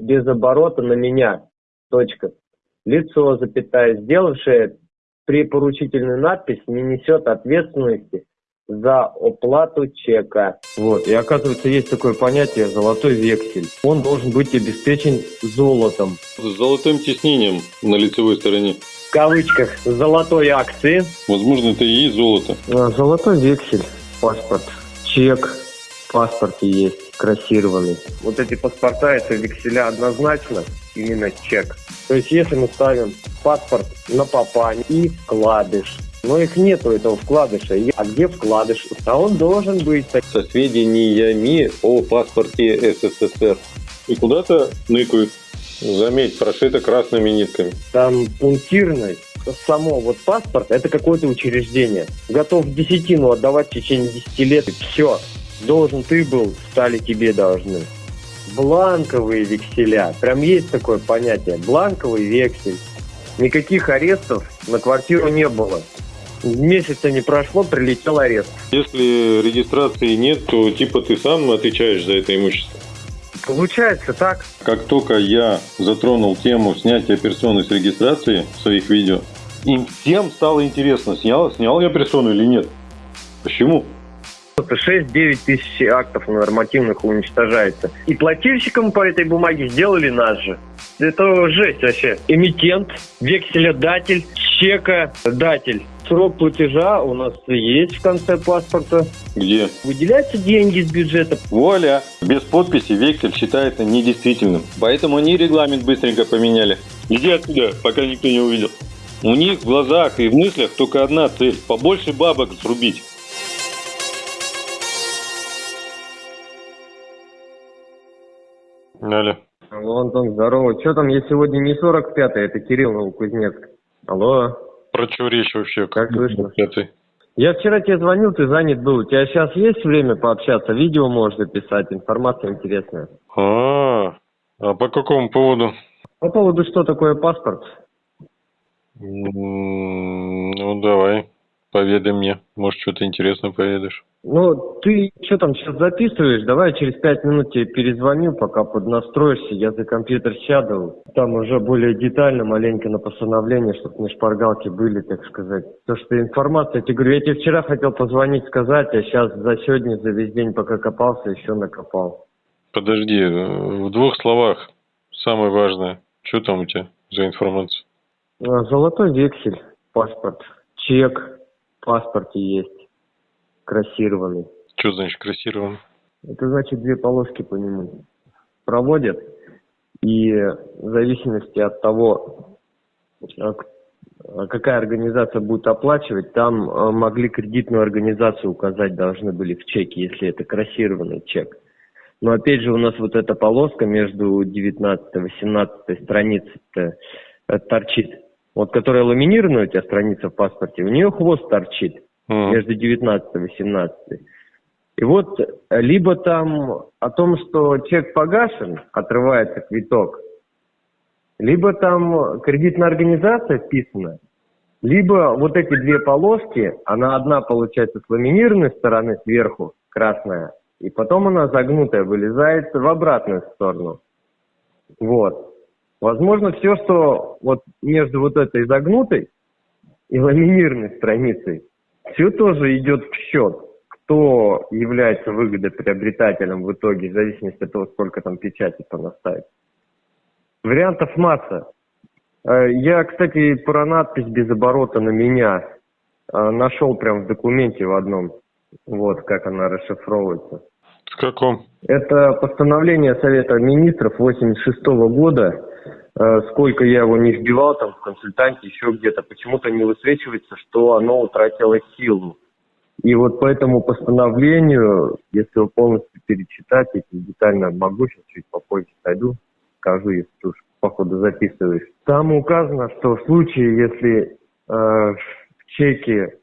без оборота на меня. Точка. Лицо, запятая, сделавшее препоручительную надпись, не несет ответственности за оплату чека. Вот, и оказывается, есть такое понятие «золотой вексель». Он должен быть обеспечен золотом. С золотым тиснением на лицевой стороне. В кавычках «золотой акции». Возможно, это и есть золото. Золотой вексель, паспорт, чек в паспорте есть, кроссированный. Вот эти паспорта, это векселя однозначно, именно чек. То есть если мы ставим паспорт на попа и вкладыш, но их нету этого вкладыша. А где вкладыш? А он должен быть. Со сведениями о паспорте СССР. И куда-то ныкают. Заметь, прошито красными нитками. Там пунктирный. Само вот паспорт, это какое-то учреждение. Готов десятину отдавать в течение 10 лет. И все. Должен ты был, стали тебе должны. Бланковые векселя. Прям есть такое понятие. Бланковый вексель. Никаких арестов на квартиру не было. Месяца не прошло, прилетел арест. Если регистрации нет, то типа ты сам отвечаешь за это имущество. Получается так. Как только я затронул тему снятия персоны с регистрации в своих видео, им всем стало интересно, снял, снял я персону или нет. Почему? 6-9 тысяч актов нормативных уничтожается. И плательщикам по этой бумаге сделали нас же. Это жесть вообще. Эмитент, векселядатель, чекодатель. Срок платежа у нас есть в конце паспорта. Где? Выделяются деньги из бюджета. Вуаля! Без подписи вексель считается недействительным. Поэтому они регламент быстренько поменяли. Иди отсюда, пока никто не увидел. У них в глазах и в мыслях только одна цель – побольше бабок срубить. Алло. Алло, Антон, здорово. Что там, я сегодня не 45-й, это Кирилл Новокузнецк. Алло. Про что речь вообще? Как слышно? Я вчера тебе звонил, ты занят был. У тебя сейчас есть время пообщаться? Видео можешь записать, информация интересная. А, а по какому поводу? По поводу, что такое паспорт? Ну, давай, поведай мне. Может, что-то интересное поведаешь. Ну, ты что там сейчас записываешь? Давай через пять минут тебе перезвоню, пока поднастроишься. Я за компьютер сяду. Там уже более детально, маленько на постановление, чтобы не шпаргалки были, так сказать. То, что информация, я тебе говорю, я тебе вчера хотел позвонить, сказать, а сейчас за сегодня, за весь день, пока копался, еще накопал. Подожди, э, в двух словах, самое важное, что там у тебя за информация? А, Золотой вексель, паспорт, чек паспорте есть, кроссированный. Что значит красирован? Это значит две полоски по нему проводят. И в зависимости от того, а, а, какая организация будет оплачивать, там а, могли кредитную организацию указать должны были в чеке, если это кроссированный чек. Но опять же у нас вот эта полоска между 19 и 18 страницей торчит. Вот которая ламинированная у тебя страница в паспорте, у нее хвост торчит Между 19 и 18. И вот э, либо там о том, что чек погашен, отрывается квиток, либо там кредитная организация вписана, либо вот эти две полоски, она одна получается с ламинированной стороны сверху, красная, и потом она загнутая вылезает в обратную сторону. Вот. Возможно, все, что вот между вот этой загнутой и ламинированной страницей, все тоже идет в счет, кто является выгодоприобретателем в итоге, в зависимости от того, сколько там печати понаставить. Вариантов масса. Э, Я, кстати, про надпись без оборота на меня э, нашел прям в документе в одном. Вот как она расшифровывается. В каком? Это постановление Совета Министров 86 года. Э, Сколько я его не вбивал там в консультанте, еще где-то, почему-то не высвечивается, что оно утратило силу. И вот по этому постановлению, если его полностью перечитать, я детально могу, сейчас чуть попозже найду, скажу, если ты уж походу записываешь. Там указано, что в случае, если э, в чеке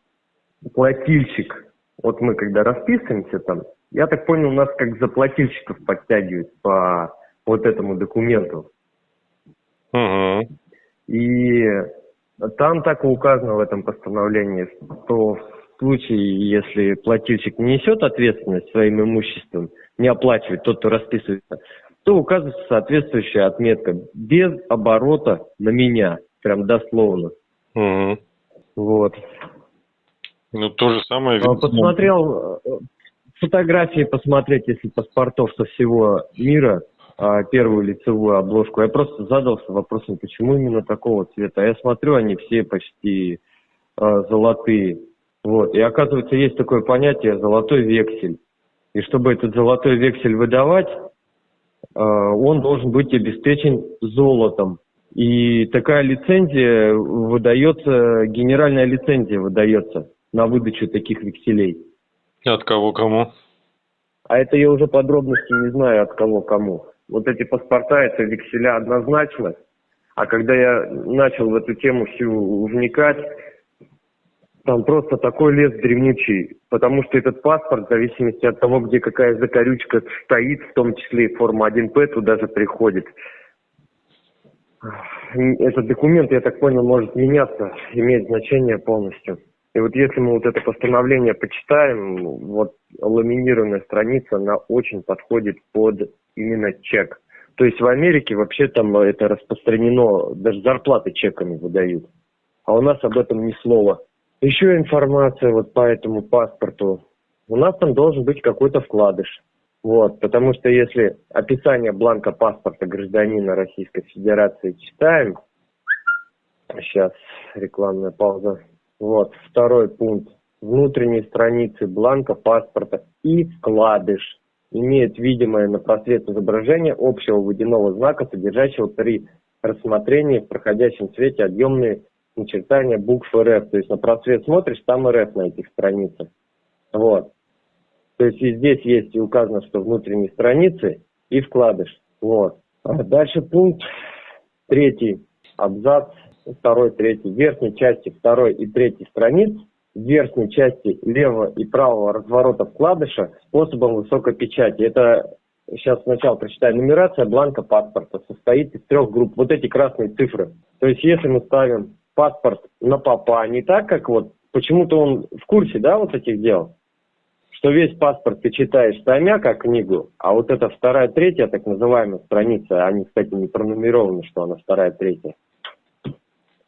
плательщик, вот мы когда расписываемся там, я так понял, нас как заплательщиков подтягивают по вот этому документу. Угу. И там так и указано в этом постановлении, что в случае, если плательщик не несет ответственность своим имуществом, не оплачивает тот, кто расписывается, то указывается соответствующая отметка без оборота на меня, прям дословно. Угу. Вот. Ну, то же самое. А, посмотрел э, фотографии посмотреть, если паспортов со всего мира, первую лицевую обложку. Я просто задался вопросом, почему именно такого цвета. Я смотрю, они все почти а, золотые. Вот. И оказывается, есть такое понятие золотой вексель. И чтобы этот золотой вексель выдавать, а, он должен быть обеспечен золотом. И такая лицензия выдается, генеральная лицензия выдается на выдачу таких векселей. От кого кому? А это я уже подробности не знаю, от кого кому вот эти паспорта, это векселя однозначно. А когда я начал в эту тему всю вникать, там просто такой лес древнючий, потому что этот паспорт, в зависимости от того, где какая закорючка стоит, в том числе и форма 1П туда же приходит. Этот документ, я так понял, может меняться, имеет значение полностью. И вот если мы вот это постановление почитаем, вот ламинированная страница, она очень подходит под именно чек. То есть в Америке вообще там это распространено, даже зарплаты чеками выдают. А у нас об этом ни слова. Еще информация вот по этому паспорту. У нас там должен быть какой-то вкладыш. Вот, потому что если описание бланка паспорта гражданина Российской Федерации читаем, сейчас рекламная пауза, вот, второй пункт. Внутренней страницы бланка паспорта и вкладыш имеет видимое на просвет изображение общего водяного знака, содержащего при рассмотрении в проходящем свете объемные начертания букв РФ. То есть на просвет смотришь, там РФ на этих страницах. Вот. То есть и здесь есть и указано, что внутренние страницы и вкладыш. Вот. А дальше пункт третий, абзац второй, третий, верхней части второй и третьей страниц, верхней части левого и правого разворота вкладыша способом высокой печати. Это сейчас сначала прочитаю. Нумерация бланка паспорта состоит из трех групп. Вот эти красные цифры. То есть если мы ставим паспорт на папа, не так, как вот почему-то он в курсе, да, вот этих дел, что весь паспорт ты читаешь таймя, как книгу, а вот эта вторая, третья, так называемая страница, они, кстати, не пронумерованы, что она вторая, третья,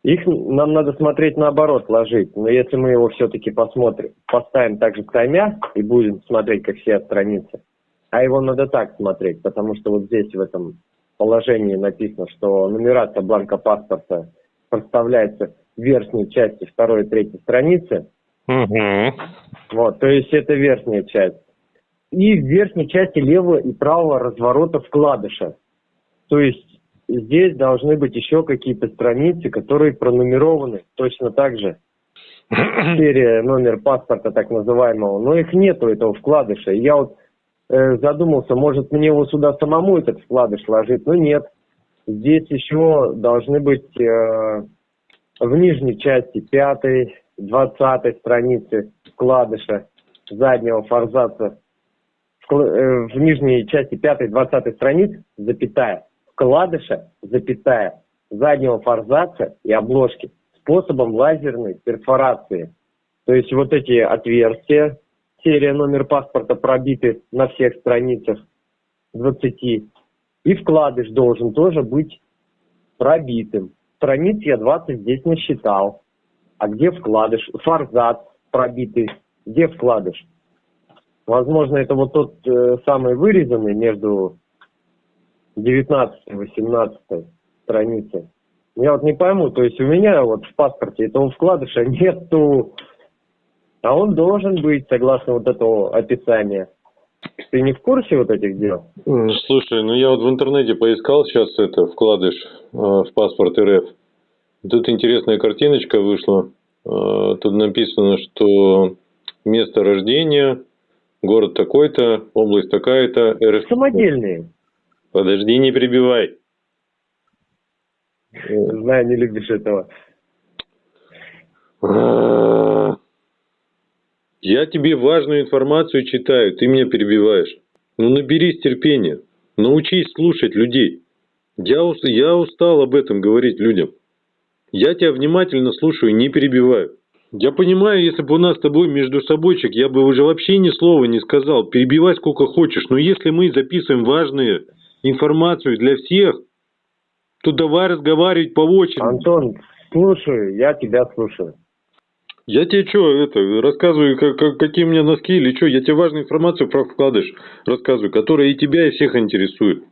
их нам надо смотреть наоборот, ложить. Но если мы его все-таки посмотрим, поставим также таймя и будем смотреть, как все страницы, а его надо так смотреть, потому что вот здесь в этом положении написано, что нумерация бланка паспорта проставляется в верхней части второй и третьей страницы. Угу. Вот, то есть это верхняя часть. И в верхней части левого и правого разворота вкладыша. То есть здесь должны быть еще какие-то страницы, которые пронумерованы точно так же. Серия, номер паспорта так называемого. Но их нету, этого вкладыша. И я вот э, задумался, может мне его сюда самому этот вкладыш ложить, но нет. Здесь еще должны быть э, в нижней части пятой, двадцатой страницы вкладыша заднего форзаца, в, э, в нижней части пятой, двадцатой страниц, запятая, вкладыша, запятая, заднего форзаца и обложки способом лазерной перфорации. То есть вот эти отверстия, серия номер паспорта пробиты на всех страницах 20. И вкладыш должен тоже быть пробитым. Страниц я 20 здесь насчитал. А где вкладыш? Форзац пробитый. Где вкладыш? Возможно, это вот тот э, самый вырезанный между 19-18 страницы. Я вот не пойму, то есть у меня вот в паспорте этого вкладыша нету, а он должен быть согласно вот этого описания. Ты не в курсе вот этих дел? Слушай, ну я вот в интернете поискал сейчас это вкладыш э, в паспорт РФ. Тут интересная картиночка вышла. Э, тут написано, что место рождения, город такой-то, область такая-то, РФ. Самодельные. Подожди, не прибивай. Знаю, не любишь этого. Я тебе важную информацию читаю, ты меня перебиваешь. Ну наберись терпения, научись слушать людей. Я, я устал об этом говорить людям. Я тебя внимательно слушаю, не перебиваю. Я понимаю, если бы у нас с тобой между собойчик, я бы уже вообще ни слова не сказал. Перебивай сколько хочешь. Но если мы записываем важные информацию для всех, то давай разговаривать по очереди. Антон, слушаю, я тебя слушаю. Я тебе что, это, рассказываю, как, как, какие у меня носки или что, я тебе важную информацию про вкладыш рассказываю, которая и тебя, и всех интересует.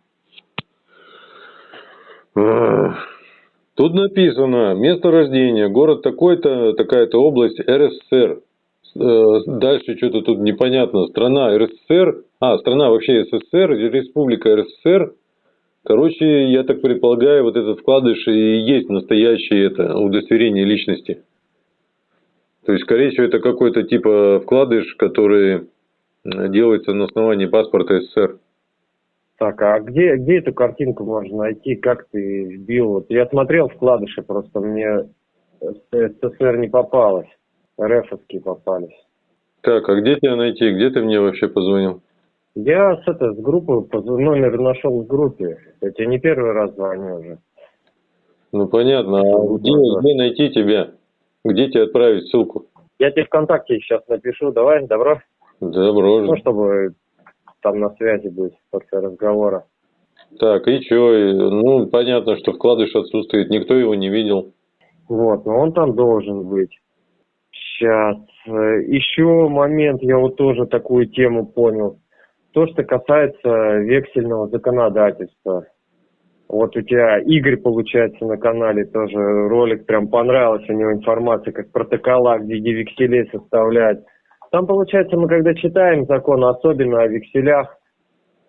Тут написано, место рождения, город такой-то, такая-то область, РСФСР. Э, дальше что-то тут непонятно. Страна РСФСР, а, страна вообще СССР, республика РСФСР. Короче, я так предполагаю, вот этот вкладыш и есть настоящее это удостоверение личности. То есть, скорее всего, это какой-то типа вкладыш, который делается на основании паспорта СССР. Так, а где, где эту картинку можно найти? Как ты вбил? Вот я смотрел вкладыши, просто мне СССР не попалось. РФовские попались. Так, а где тебя найти? Где ты мне вообще позвонил? Я с, это, с группы, номер нашел в группе. Я тебе не первый раз звоню уже. Ну понятно, а где, где найти тебя? Где тебе отправить ссылку? Я тебе ВКонтакте сейчас напишу, давай, добро? Добро. Ну, чтобы там на связи быть после разговора. Так, и что? Ну, понятно, что вкладыш отсутствует, никто его не видел. Вот, но он там должен быть. Сейчас. Э, Еще момент, я вот тоже такую тему понял. То, что касается вексельного законодательства. Вот у тебя Игорь, получается, на канале тоже ролик прям понравился, у него информация, как протокола, где векселей составлять. Там, получается, мы когда читаем закон, особенно о векселях,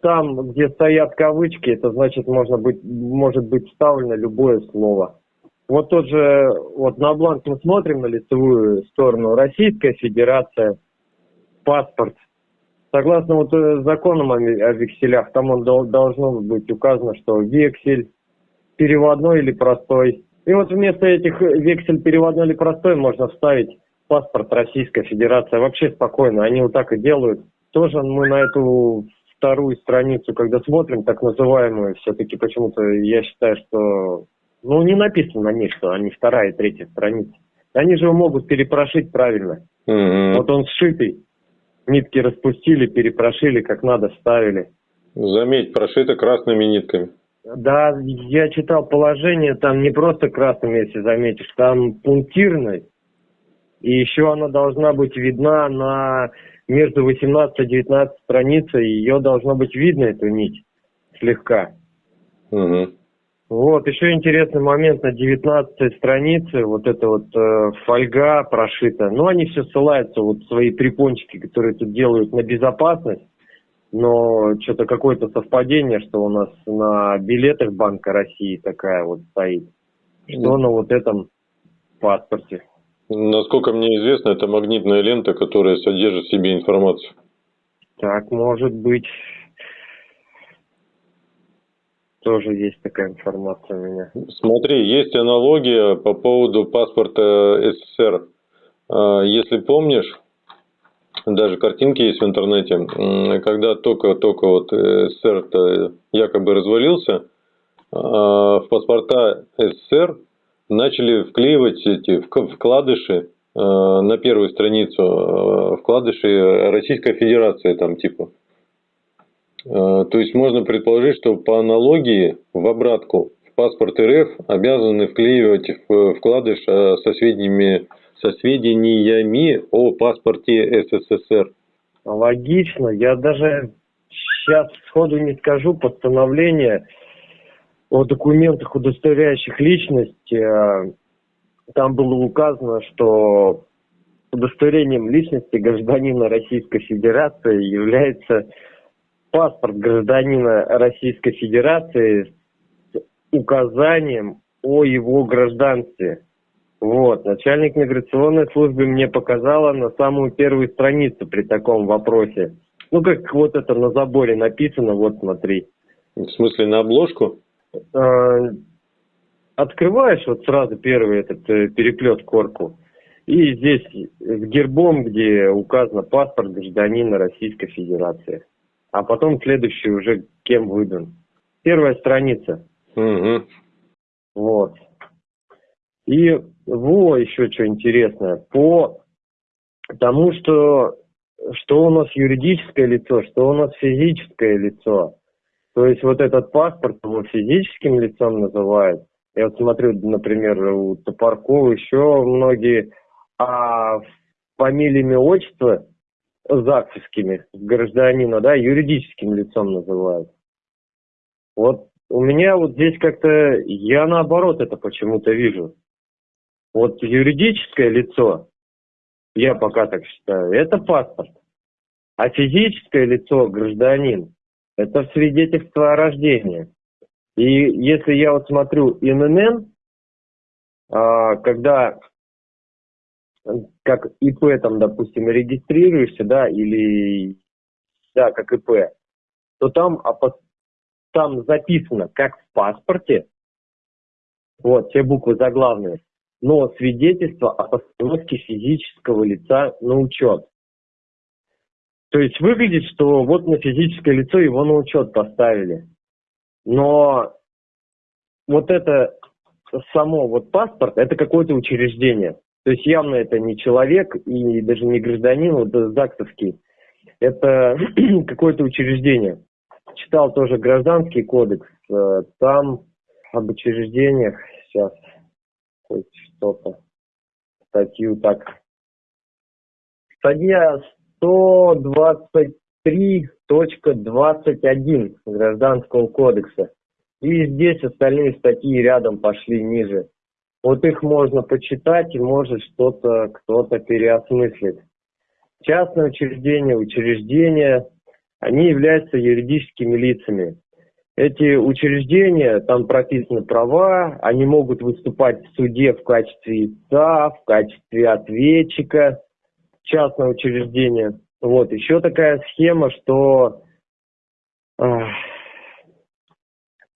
там, где стоят кавычки, это значит, можно быть, может быть вставлено любое слово. Вот тот же, вот на бланк мы смотрим на лицевую сторону, Российская Федерация, паспорт. Согласно вот э, законам о векселях, там он должно быть указано, что вексель переводной или простой. И вот вместо этих вексель переводной или простой можно вставить паспорт Российской Федерации. Вообще спокойно, они вот так и делают. Тоже мы на эту вторую страницу, когда смотрим, так называемую, все-таки почему-то я считаю, что ну не написано на ней, что они вторая и третья страница. Они же его могут перепрошить правильно. Mm-hmm. Вот он сшитый. Нитки распустили, перепрошили, как надо, вставили. Заметь, прошито красными нитками. Да, я читал положение, там не просто красными, если заметишь, там пунктирной. И еще она должна быть видна на между 18 и 19 страницей, ее должно быть видно, эту нить, слегка. Угу. Вот, еще интересный момент на 19 странице, вот эта вот э, фольга прошита. Ну, они все ссылаются, вот свои припончики, которые тут делают на безопасность. Но что-то какое-то совпадение, что у нас на билетах Банка России такая вот стоит. Что на вот этом паспорте. Насколько мне известно, это магнитная лента, которая содержит в себе информацию. Так, может быть. Тоже есть такая информация у меня. Смотри, есть аналогия по поводу паспорта СССР. А, если помнишь, даже картинки есть в интернете, когда только-только вот СССР якобы развалился, а, в паспорта СССР начали вклеивать эти вкладыши э, на первую страницу, э, вкладыши Российской Федерации там типа. Э, то есть можно предположить, что по аналогии в обратку в паспорт РФ обязаны вклеивать вкладыш со сведениями, со сведениями о паспорте СССР. Логично. Я даже сейчас сходу не скажу постановление о документах, удостоверяющих личность, э, там было указано, что удостоверением личности гражданина Российской Федерации является паспорт гражданина Российской Федерации с указанием о его гражданстве. Вот, начальник миграционной службы мне показала на самую первую страницу при таком вопросе. Ну, как вот это на заборе написано, вот смотри. В смысле, на обложку? Э, открываешь вот сразу первый этот э, переплет корку, и здесь с гербом, где указано паспорт гражданина Российской Федерации. А потом следующий уже кем выдан. Первая страница. Угу. Вот. И во, еще что интересное. По тому, что, что у нас юридическое лицо, что у нас физическое лицо. То есть вот этот паспорт его физическим лицом называют. Я вот смотрю, например, у Топоркова еще многие, а фамилиями отчества ЗАГСовскими гражданина, да, юридическим лицом называют. Вот у меня вот здесь как-то, я наоборот это почему-то вижу. Вот юридическое лицо, я пока так считаю, это паспорт. А физическое лицо, гражданин, это свидетельство о рождении. И если я вот смотрю ИНН, а, когда как ИП там, допустим, регистрируешься, да, или, да, как ИП, то там, там записано, как в паспорте, вот, все буквы заглавные, но свидетельство о постановке физического лица на учет. То есть выглядит, что вот на физическое лицо его на учет поставили. Но вот это само вот паспорт, это какое-то учреждение. То есть явно это не человек и даже не гражданин, вот ЗАГСовский. Это какое-то учреждение. Читал тоже гражданский кодекс. Э, там об учреждениях сейчас хоть что-то. Статью так. Статья 123.21 Гражданского кодекса. И здесь остальные статьи рядом пошли ниже. Вот их можно почитать и может что-то кто-то переосмыслить. Частные учреждения, учреждения, они являются юридическими лицами. Эти учреждения, там прописаны права, они могут выступать в суде в качестве истца, в качестве ответчика, частное учреждение. Вот, еще такая схема, что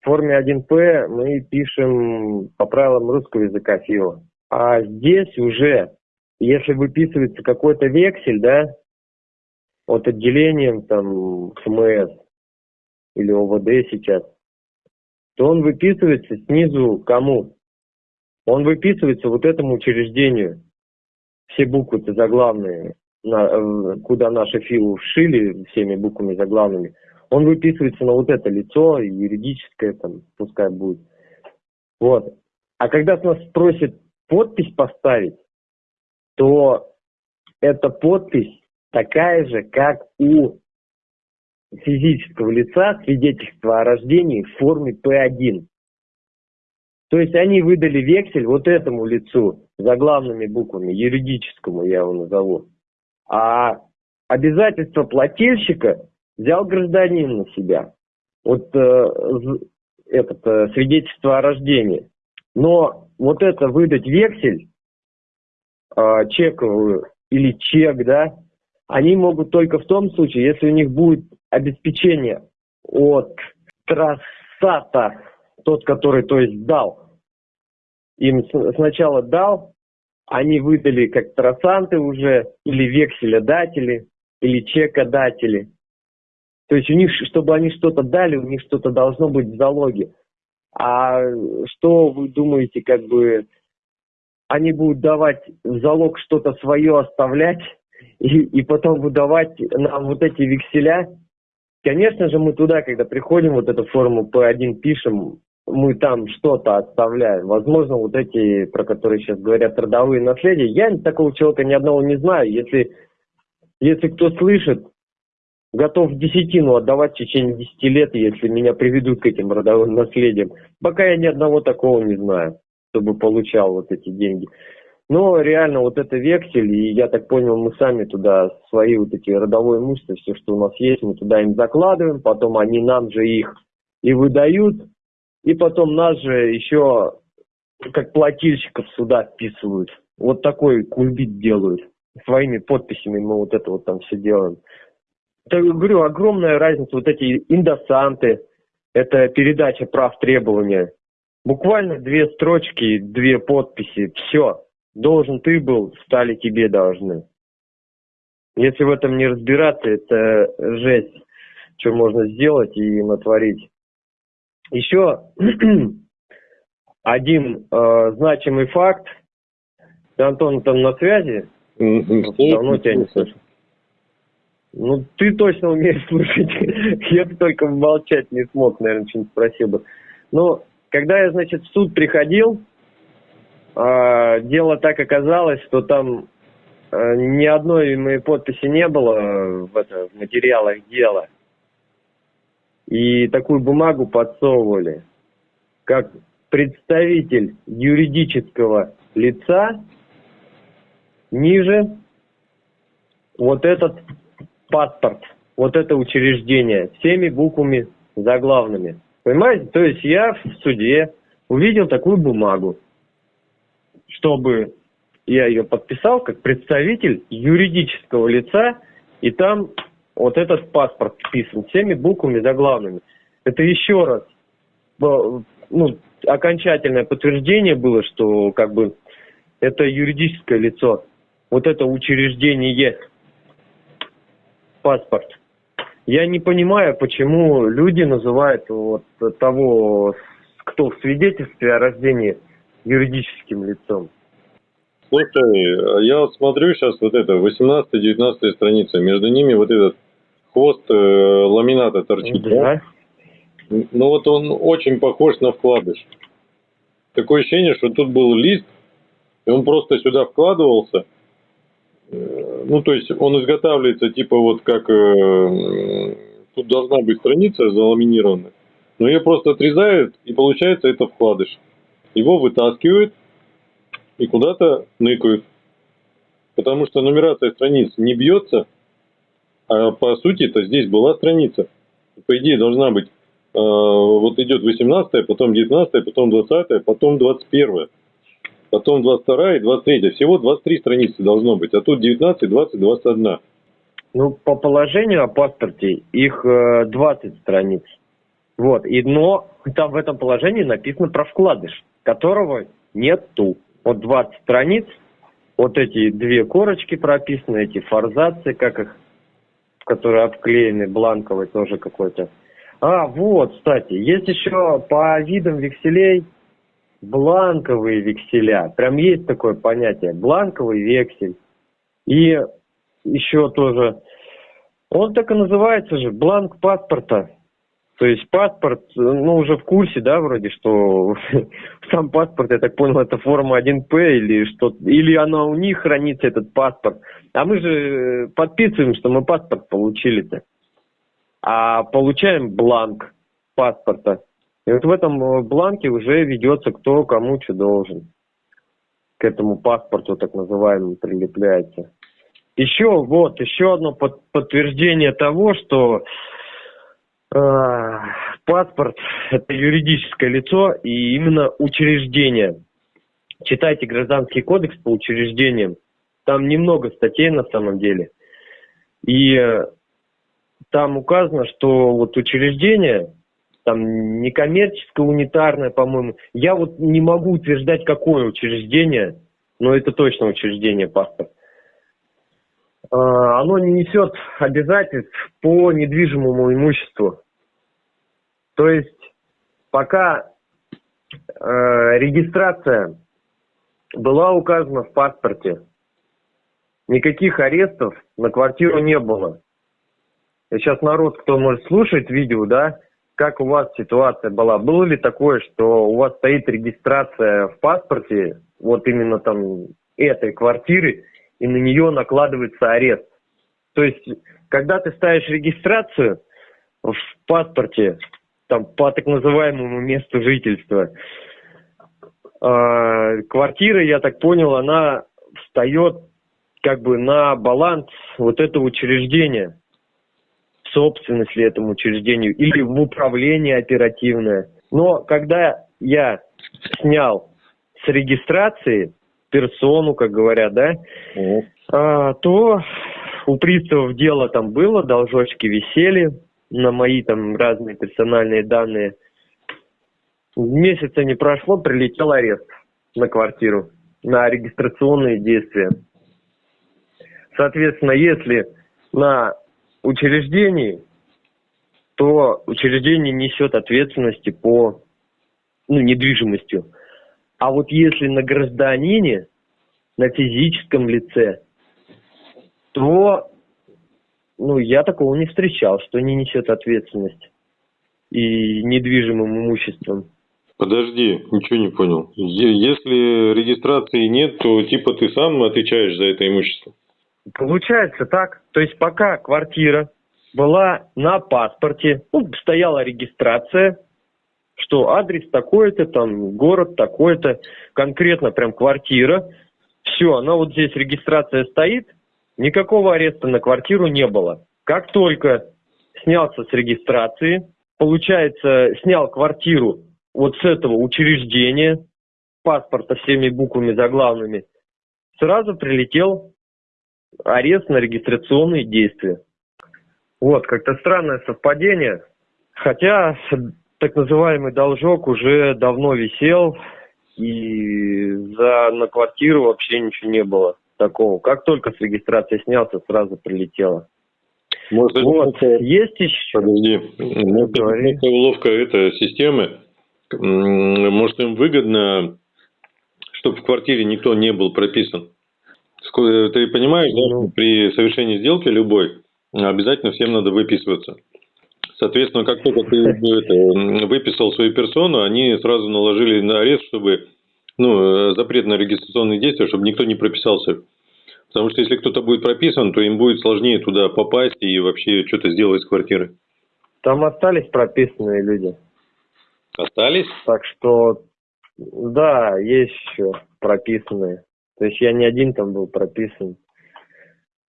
в форме 1П мы пишем по правилам русского языка ФИО. А здесь уже, если выписывается какой-то вексель, да, от отделением там ФМС или ОВД сейчас, то он выписывается снизу кому? Он выписывается вот этому учреждению все буквы-то заглавные, на, куда наши филу вшили всеми буквами заглавными, он выписывается на вот это лицо, юридическое там, пускай будет. Вот. А когда с нас просит подпись поставить, то эта подпись такая же, как у физического лица свидетельство о рождении в форме П1. То есть они выдали вексель вот этому лицу заглавными буквами, юридическому я его назову. А обязательство плательщика взял гражданин на себя. Вот э, этот э, свидетельство о рождении. Но вот это выдать вексель э, чековую или чек, да, они могут только в том случае, если у них будет обеспечение от трассата, тот, который, то есть, дал, им сначала дал, они выдали как трассанты уже, или векселядатели, или чекодатели. То есть у них, чтобы они что-то дали, у них что-то должно быть в залоге. А что вы думаете, как бы они будут давать в залог что-то свое оставлять и, и потом выдавать нам вот эти векселя? Конечно же, мы туда, когда приходим, вот эту форму P1 пишем, мы там что-то оставляем. Возможно, вот эти, про которые сейчас говорят, родовые наследия. Я такого человека ни одного не знаю. Если, если кто слышит, готов десятину отдавать в течение десяти лет, если меня приведут к этим родовым наследиям. Пока я ни одного такого не знаю, чтобы получал вот эти деньги. Но реально вот это вексель, и я так понял, мы сами туда свои вот эти родовое имущество, все, что у нас есть, мы туда им закладываем, потом они нам же их и выдают, и потом нас же еще как плательщиков сюда вписывают. Вот такой кульбит делают. Своими подписями мы вот это вот там все делаем. Так говорю, огромная разница. Вот эти индосанты, это передача прав требования. Буквально две строчки, две подписи, все. Должен ты был, стали тебе должны. Если в этом не разбираться, это жесть, что можно сделать и натворить. Еще один э, значимый факт. Ты, Антон, там на связи? Давно тебя не слышу. Ну, ты точно умеешь слушать. я бы только молчать не смог, наверное, что-нибудь спросил бы. Ну, когда я, значит, в суд приходил, э, дело так оказалось, что там э, ни одной моей подписи не было в, это, в материалах дела. И такую бумагу подсовывали, как представитель юридического лица ниже вот этот паспорт, вот это учреждение, всеми буквами заглавными. Понимаете? То есть я в суде увидел такую бумагу, чтобы я ее подписал как представитель юридического лица, и там вот этот паспорт вписан всеми буквами заглавными. Это еще раз ну, окончательное подтверждение было, что как бы это юридическое лицо, вот это учреждение, паспорт. Я не понимаю, почему люди называют вот того, кто в свидетельстве о рождении юридическим лицом. Слушай, я вот смотрю сейчас вот это, 18-19 страница, между ними вот этот хвост э, ламината торчит. Да. Ну вот он очень похож на вкладыш. Такое ощущение, что тут был лист, и он просто сюда вкладывался. Ну, то есть он изготавливается типа вот как... Э, тут должна быть страница заламинированная. Но ее просто отрезают, и получается это вкладыш. Его вытаскивают и куда-то ныкают. Потому что нумерация страниц не бьется, а по сути это здесь была страница. По идее должна быть Э, вот идет 18 потом 19 потом 20 потом 21 потом 22 и 23 Всего 23 страницы должно быть, а тут 19, 20, 21. Ну, по положению о паспорте их 20 э, страниц. Вот, и, но там в этом положении написано про вкладыш, которого нету. Вот 20 страниц, вот эти две корочки прописаны, эти форзации, как их, которые обклеены, бланковый тоже какой-то. А, вот, кстати, есть еще по видам векселей бланковые векселя. Прям есть такое понятие. Бланковый вексель. И еще тоже, он так и называется же, бланк паспорта. То есть паспорт, ну, уже в курсе, да, вроде, что сам паспорт, я так понял, это форма 1П или что или она у них хранится, этот паспорт. А мы же подписываем, что мы паспорт получили-то а получаем бланк паспорта. И вот в этом э, бланке уже ведется, кто кому что должен. К этому паспорту, так называемому, прилепляется. Еще, вот, еще одно под, подтверждение того, что э, паспорт – это юридическое лицо и именно учреждение. Читайте Гражданский кодекс по учреждениям. Там немного статей на самом деле. И э, там указано, что вот учреждение, там некоммерческое, унитарное, по-моему. Я вот не могу утверждать, какое учреждение, но это точно учреждение паспорт. А, оно не несет обязательств по недвижимому имуществу. То есть пока э, регистрация была указана в паспорте, никаких арестов на квартиру не было. Сейчас народ, кто может слушать видео, да, как у вас ситуация была? Было ли такое, что у вас стоит регистрация в паспорте, вот именно там этой квартиры, и на нее накладывается арест? То есть, когда ты ставишь регистрацию в паспорте, там по так называемому месту жительства, э, квартира, я так понял, она встает как бы на баланс вот этого учреждения собственность ли этому учреждению или в управление оперативное. Но когда я снял с регистрации персону, как говорят, да, mm. а, то у приставов дело там было, должочки висели на мои там разные персональные данные. Месяца не прошло, прилетел арест на квартиру, на регистрационные действия. Соответственно, если на учреждений, то учреждение несет ответственности по ну, недвижимостью. А вот если на гражданине, на физическом лице, то ну, я такого не встречал, что не несет ответственность и недвижимым имуществом. Подожди, ничего не понял. Если регистрации нет, то типа ты сам отвечаешь за это имущество? Получается так. То есть пока квартира была на паспорте, ну, стояла регистрация, что адрес такой-то, там город такой-то, конкретно прям квартира. Все, она вот здесь регистрация стоит, никакого ареста на квартиру не было. Как только снялся с регистрации, получается, снял квартиру вот с этого учреждения, паспорта всеми буквами заглавными, сразу прилетел арест на регистрационные действия. Вот, как-то странное совпадение. Хотя так называемый должок уже давно висел, и за, на квартиру вообще ничего не было такого. Как только с регистрации снялся, сразу прилетело. Может, вот, это... есть еще? Подожди, может, это уловка этой системы. Может, им выгодно, чтобы в квартире никто не был прописан. Ты понимаешь, ну, да, при совершении сделки любой обязательно всем надо выписываться. Соответственно, как только ты это, выписал свою персону, они сразу наложили на арест, чтобы ну, э, запрет на регистрационные действия, чтобы никто не прописался. Потому что если кто-то будет прописан, то им будет сложнее туда попасть и вообще что-то сделать с квартирой. Там остались прописанные люди. Остались? Так что, да, есть еще прописанные. То есть я не один там был прописан.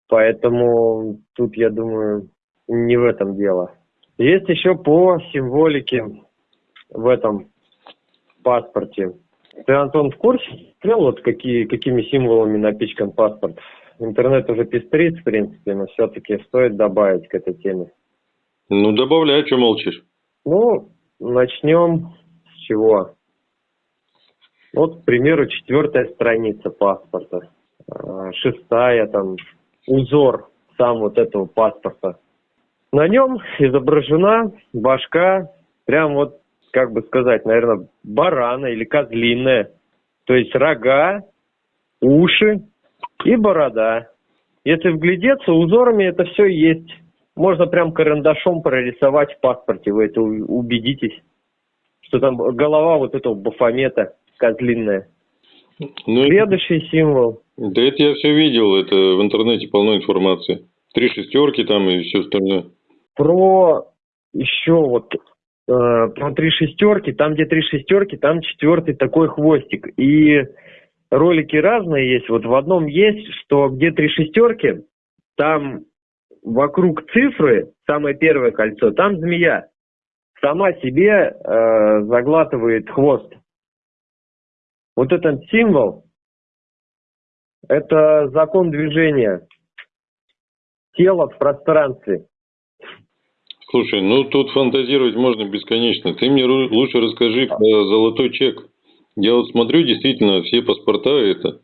Поэтому тут, я думаю, не в этом дело. Есть еще по символике в этом паспорте. Ты, Антон, в курсе? Смотрел, вот какие, какими символами напичкан паспорт? Интернет уже пестрит, в принципе, но все-таки стоит добавить к этой теме. Ну, добавляй, что молчишь? Ну, начнем с чего? Вот, к примеру, четвертая страница паспорта, а, шестая, там, узор сам вот этого паспорта. На нем изображена башка, прям вот, как бы сказать, наверное, барана или козлиная. То есть рога, уши и борода. Если вглядеться, узорами это все есть. Можно прям карандашом прорисовать в паспорте, вы это убедитесь, что там голова вот этого бафомета козлиная. Ну, Следующий символ. Да это я все видел, это в интернете полно информации. Три шестерки там и все остальное. Про еще вот э, про три шестерки, там где три шестерки, там четвертый такой хвостик. И ролики разные есть. Вот в одном есть, что где три шестерки, там вокруг цифры, самое первое кольцо, там змея сама себе э, заглатывает хвост. Вот этот символ – это закон движения тела в пространстве. Слушай, ну тут фантазировать можно бесконечно. Ты мне лучше расскажи про золотой чек. Я вот смотрю, действительно, все паспорта это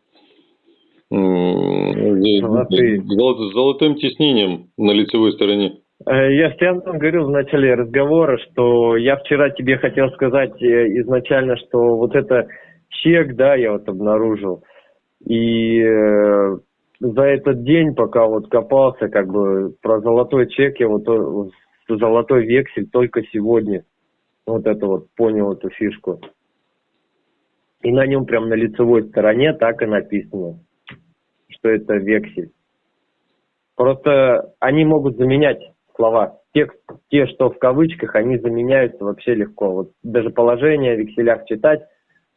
Золотые. с золотым тиснением на лицевой стороне. Э, я с тебе говорил в начале разговора, что я вчера тебе хотел сказать э, изначально, что вот это чек, да, я вот обнаружил. И э, за этот день, пока вот копался, как бы про золотой чек, я вот золотой вексель только сегодня вот это вот понял эту фишку. И на нем прям на лицевой стороне так и написано, что это вексель. Просто они могут заменять слова. Текст, те, что в кавычках, они заменяются вообще легко. Вот даже положение в векселях читать,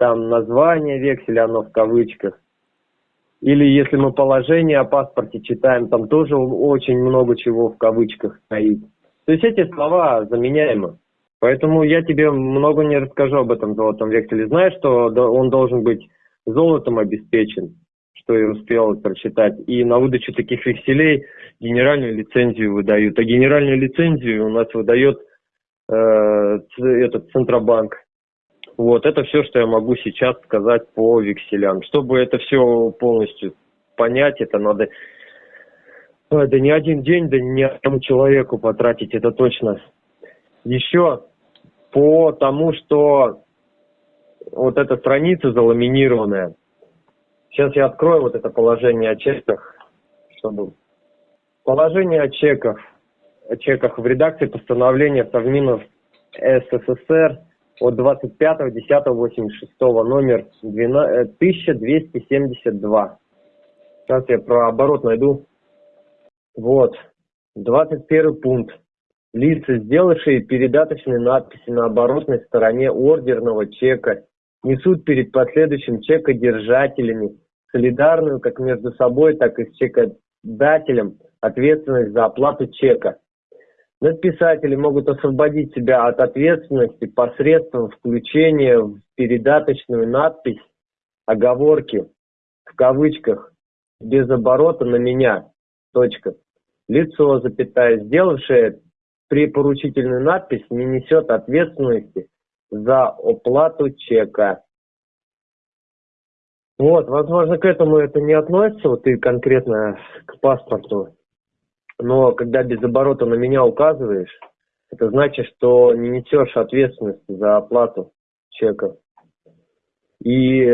там название векселя, оно в кавычках. Или если мы положение о паспорте читаем, там тоже очень много чего в кавычках стоит. То есть эти слова заменяемы. Поэтому я тебе много не расскажу об этом золотом векселе. Знаешь, что он должен быть золотом обеспечен, что я успел прочитать. И на выдачу таких векселей генеральную лицензию выдают. А генеральную лицензию у нас выдает э, этот Центробанк. Вот, это все, что я могу сейчас сказать по векселям. Чтобы это все полностью понять, это надо да не один день, да не одному человеку потратить, это точно. Еще по тому, что вот эта страница заламинированная. Сейчас я открою вот это положение о чеках, чтобы Положение о чеках. О чеках в редакции постановления Совминов СССР от 25.10.86 номер 12, 1272. Сейчас я про оборот найду. Вот. 21 пункт. Лица, сделавшие передаточные надписи на оборотной стороне ордерного чека, несут перед последующим чекодержателями солидарную как между собой, так и с чекодателем ответственность за оплату чека. Надписатели могут освободить себя от ответственности посредством включения в передаточную надпись оговорки в кавычках без оборота на меня. Точка. Лицо, запятая, сделавшее препоручительную надпись, не несет ответственности за оплату чека. Вот, возможно, к этому это не относится, вот и конкретно к паспорту. Но когда без оборота на меня указываешь, это значит, что не несешь ответственности за оплату чека. И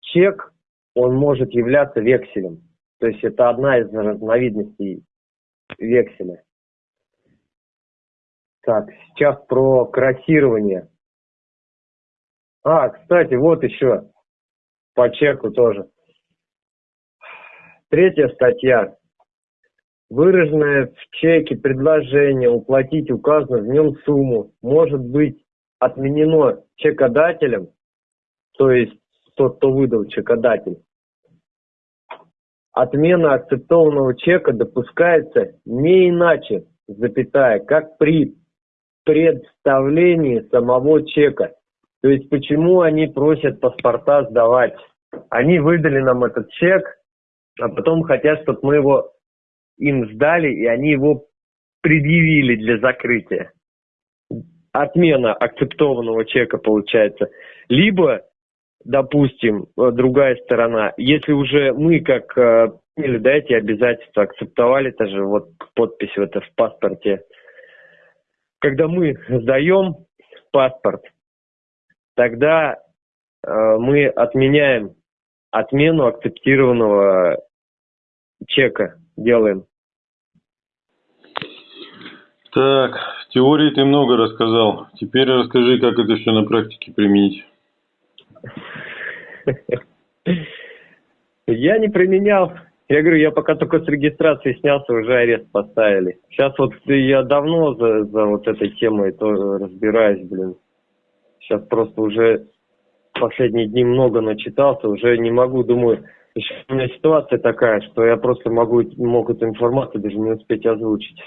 чек, он может являться векселем. То есть это одна из разновидностей векселя. Так, сейчас про кроссирование. А, кстати, вот еще по чеку тоже. Третья статья. Выраженное в чеке предложение уплатить указанную в нем сумму может быть отменено чекодателем, то есть тот, кто выдал чекодатель. Отмена акцептованного чека допускается не иначе, запятая, как при представлении самого чека. То есть почему они просят паспорта сдавать? Они выдали нам этот чек, а потом хотят, чтобы мы его им сдали, и они его предъявили для закрытия. Отмена акцептованного чека получается. Либо, допустим, другая сторона, если уже мы как или да, эти обязательства акцептовали, это же вот подпись в это в паспорте, когда мы сдаем паспорт, тогда э, мы отменяем отмену акцептированного чека, делаем. Так, теории ты много рассказал. Теперь расскажи, как это все на практике применить. Я не применял. Я говорю, я пока только с регистрации снялся, уже арест поставили. Сейчас вот я давно за, за вот этой темой тоже разбираюсь, блин. Сейчас просто уже последние дни много начитался, уже не могу, думаю, еще у меня ситуация такая, что я просто могу, могу эту информацию даже не успеть озвучить.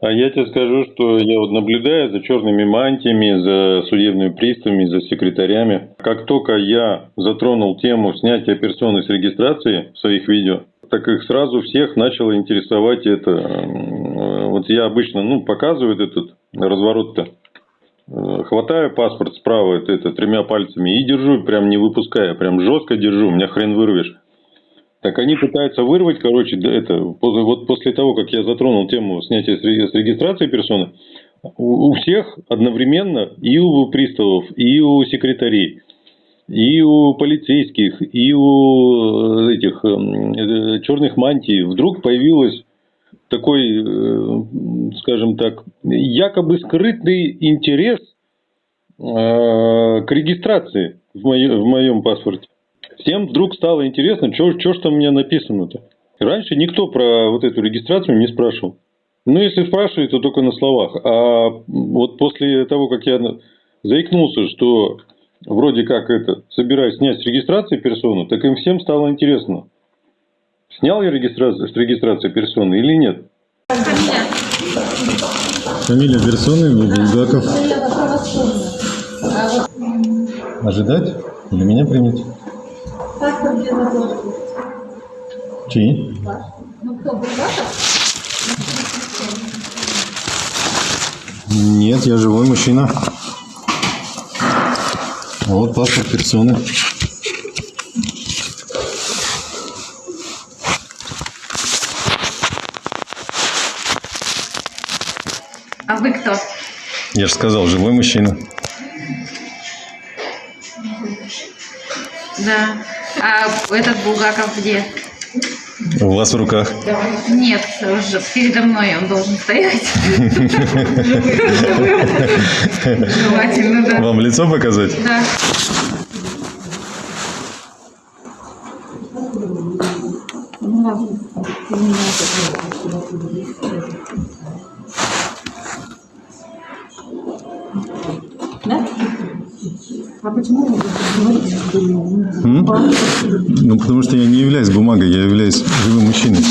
А я тебе скажу, что я вот наблюдаю за черными мантиями, за судебными приставами, за секретарями. Как только я затронул тему снятия персоны с регистрации в своих видео, так их сразу всех начало интересовать это. Вот я обычно, ну, показываю этот разворот-то. Хватаю паспорт справа, это, тремя пальцами и держу, прям не выпуская, прям жестко держу, меня хрен вырвешь. Так они пытаются вырвать, короче, это, вот после того, как я затронул тему снятия с регистрации персоны, у всех одновременно, и у приставов, и у секретарей, и у полицейских, и у э, этих э, черных мантий вдруг появилась такой, э, скажем так, якобы скрытый интерес к регистрации в моем паспорте. Всем вдруг стало интересно, что ж там у меня написано-то. Раньше никто про вот эту регистрацию не спрашивал. Ну, если спрашивают, то только на словах. А вот после того, как я заикнулся, что вроде как это, собираюсь снять с регистрации персону, так им всем стало интересно. Снял я регистрацию, с регистрации персоны или нет? Фамилия. Персоны Булгаков. Ожидать? Или меня принять? Чьи? Нет, я живой мужчина. Вот паспорт персоны. Кто? Я же сказал, живой мужчина. Да. А этот Булгаков где? У вас в руках. Нет, уже передо мной он должен стоять. Желательно, да. Вам лицо показать? Да. М? Ну, потому что я не являюсь бумагой, я являюсь живым мужчиной.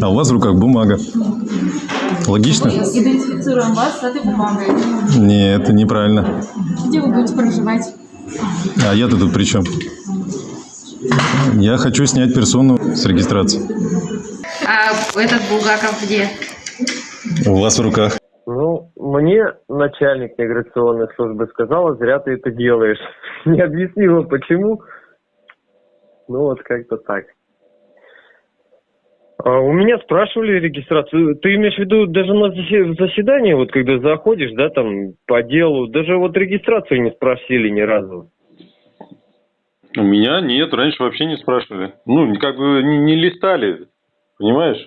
А у вас в руках бумага. Логично? Идентифицируем вас с этой бумагой. Нет, это неправильно. Где вы будете проживать? А я-то тут при чем? Я хочу снять персону с регистрации. А этот Булгаков где? У вас в руках. Ну, мне начальник миграционной службы сказала, зря ты это делаешь. Не объяснила, почему. Ну, вот как-то так. А, у меня спрашивали регистрацию. Ты имеешь в виду даже на засе- заседание, вот когда заходишь, да, там, по делу, даже вот регистрацию не спросили ни разу. У меня нет, раньше вообще не спрашивали. Ну, как бы не, не листали, понимаешь?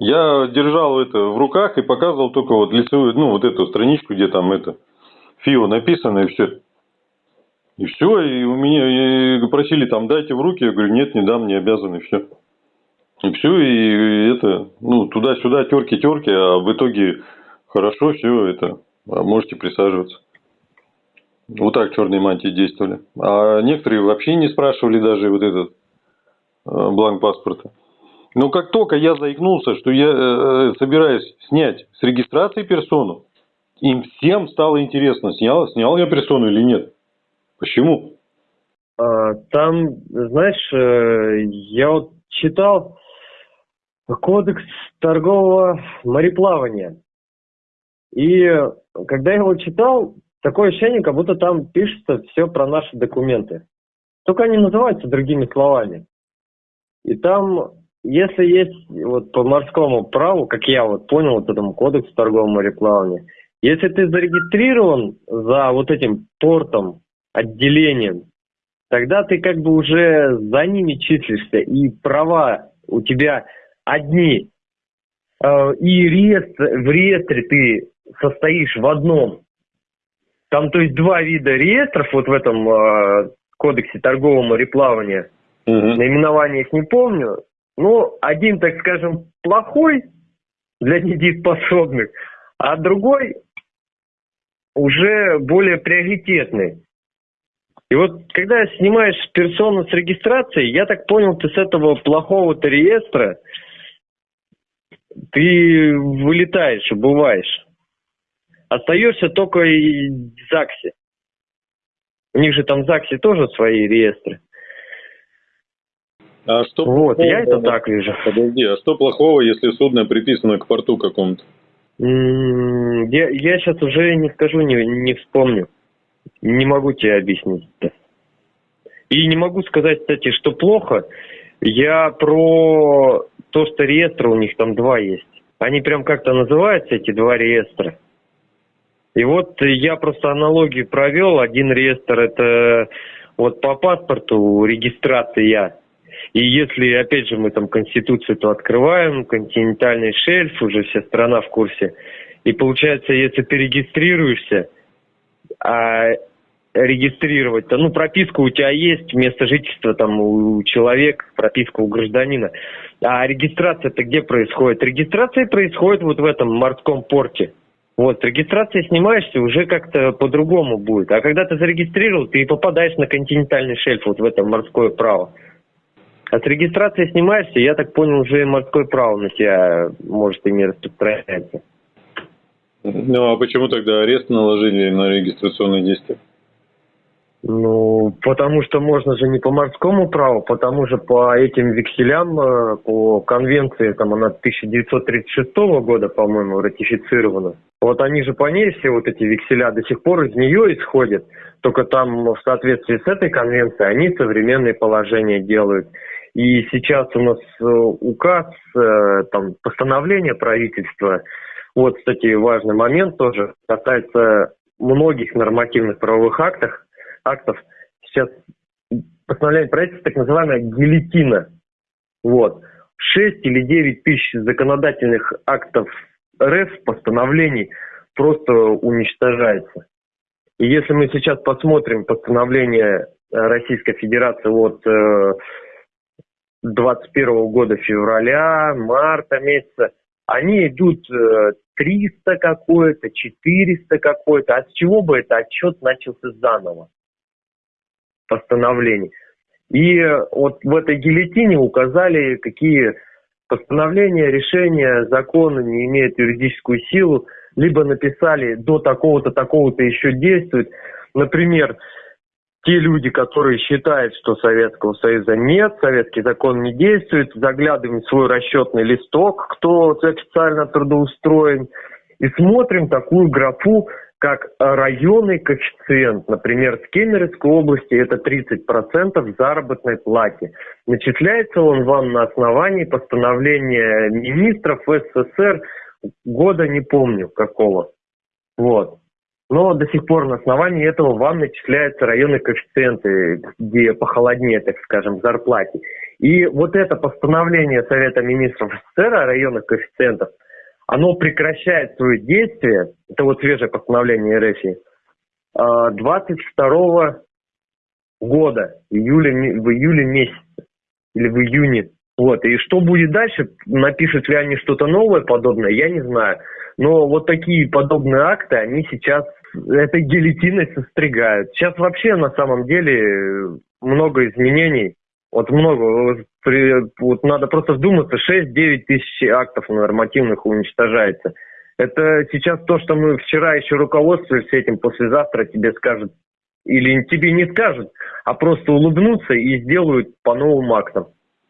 Я держал это в руках и показывал только вот лицевую, ну, вот эту страничку, где там это ФИО написано, и все. И все, и у меня и просили там, дайте в руки, я говорю, нет, не дам, не обязан, и все. И все, и это, ну, туда-сюда, терки-терки, а в итоге хорошо, все это, а можете присаживаться. Вот так черные мантии действовали. А некоторые вообще не спрашивали даже вот этот э, бланк паспорта. Но как только я заикнулся, что я э, собираюсь снять с регистрации персону, им всем стало интересно, снял, снял я персону или нет. Почему? А, Там, знаешь, э, я вот читал кодекс торгового мореплавания. И когда я его читал, такое ощущение, как будто там пишется все про наши документы. Только они называются другими словами. И там, если есть вот по морскому праву, как я вот понял, вот этому кодексу торгового мореплавания, если ты зарегистрирован за вот этим портом, отделением, тогда ты как бы уже за ними числишься, и права у тебя одни, Э, и реестр, в реестре ты состоишь в одном. Там, то есть, два вида реестров вот в этом э, кодексе торгового мореплавания. Мгм. Наименование их не помню. Но один, так скажем, плохой для недееспособных, а другой уже более приоритетный. И вот когда снимаешь персону с регистрации, я так понял, ты с этого плохого-то реестра, ты вылетаешь, убываешь. Остаешься только и в ЗАГСе. У них же там в ЗАГСе тоже свои реестры. А что Вот, я это плохого? так вижу. Подожди, а что плохого, если судно приписано к порту какому-то? Я, я сейчас уже не скажу, не, не вспомню. Не могу тебе объяснить. И не могу сказать, кстати, что плохо. Я про то, что реестра у них там два есть. Они прям как-то называются, эти два реестра. И вот я просто аналогию провел. Один реестр это вот по паспорту регистрация. И если, опять же, мы там Конституцию то открываем, континентальный шельф, уже вся страна в курсе. И получается, если ты регистрируешься, а регистрировать-то, ну, прописка у тебя есть, место жительства там у человека, прописка у гражданина. А регистрация-то где происходит? Регистрация происходит вот в этом морском порте. Вот, с регистрацией снимаешься, уже как-то по-другому будет. А когда ты зарегистрировал, ты попадаешь на континентальный шельф, вот в это морское право. С регистрацией снимаешься, я так понял, уже и морское право на тебя может и не распространяется. Ну, а почему тогда арест наложили на регистрационные действия? Ну, потому что можно же не по морскому праву, потому же по этим векселям, э, по конвенции, там она 1936 года, по-моему, ратифицирована. Вот они же по ней все вот эти векселя до сих пор из нее исходят, только там в соответствии с этой конвенцией они современные положения делают. И сейчас у нас э, указ, э, там, постановление правительства, вот, кстати, важный момент тоже, касается многих нормативных правовых актов, актов. Сейчас постановление правительства так называемая гильотина. Вот. 6 или 9 тысяч законодательных актов РФ, постановлений просто уничтожается. И если мы сейчас посмотрим постановление Российской Федерации от 21 э, года февраля, марта месяца, они идут 300 э, какое-то, 400 какое-то. А с чего бы это отчет начался заново? Постановление. И вот в этой гильотине указали, какие постановления, решения, законы не имеют юридическую силу, либо написали до такого-то, такого-то еще действует. Например, те люди, которые считают, что Советского Союза нет, советский закон не действует, заглядываем в свой расчетный листок, кто официально трудоустроен, и смотрим такую графу, как районный коэффициент. Например, в Кемеровской области это 30% заработной плате. Начисляется он вам на основании постановления министров СССР года не помню какого. Вот но до сих пор на основании этого вам начисляются районные коэффициенты, где похолоднее, так скажем, зарплате. И вот это постановление Совета Министров СССР о районных коэффициентах, оно прекращает свое действие, это вот свежее постановление РФ, 22 а, года, в июле, в июле месяце или в июне. Вот. И что будет дальше, напишут ли они что-то новое подобное, я не знаю. Но вот такие подобные акты, они сейчас этой гильотиной состригают. Сейчас вообще на самом деле много изменений. Вот много. Вот надо просто вдуматься, 6-9 тысяч актов нормативных уничтожается. Это сейчас то, что мы вчера еще руководствовались этим, послезавтра тебе скажут, или тебе не скажут, а просто улыбнутся и сделают по новым актам.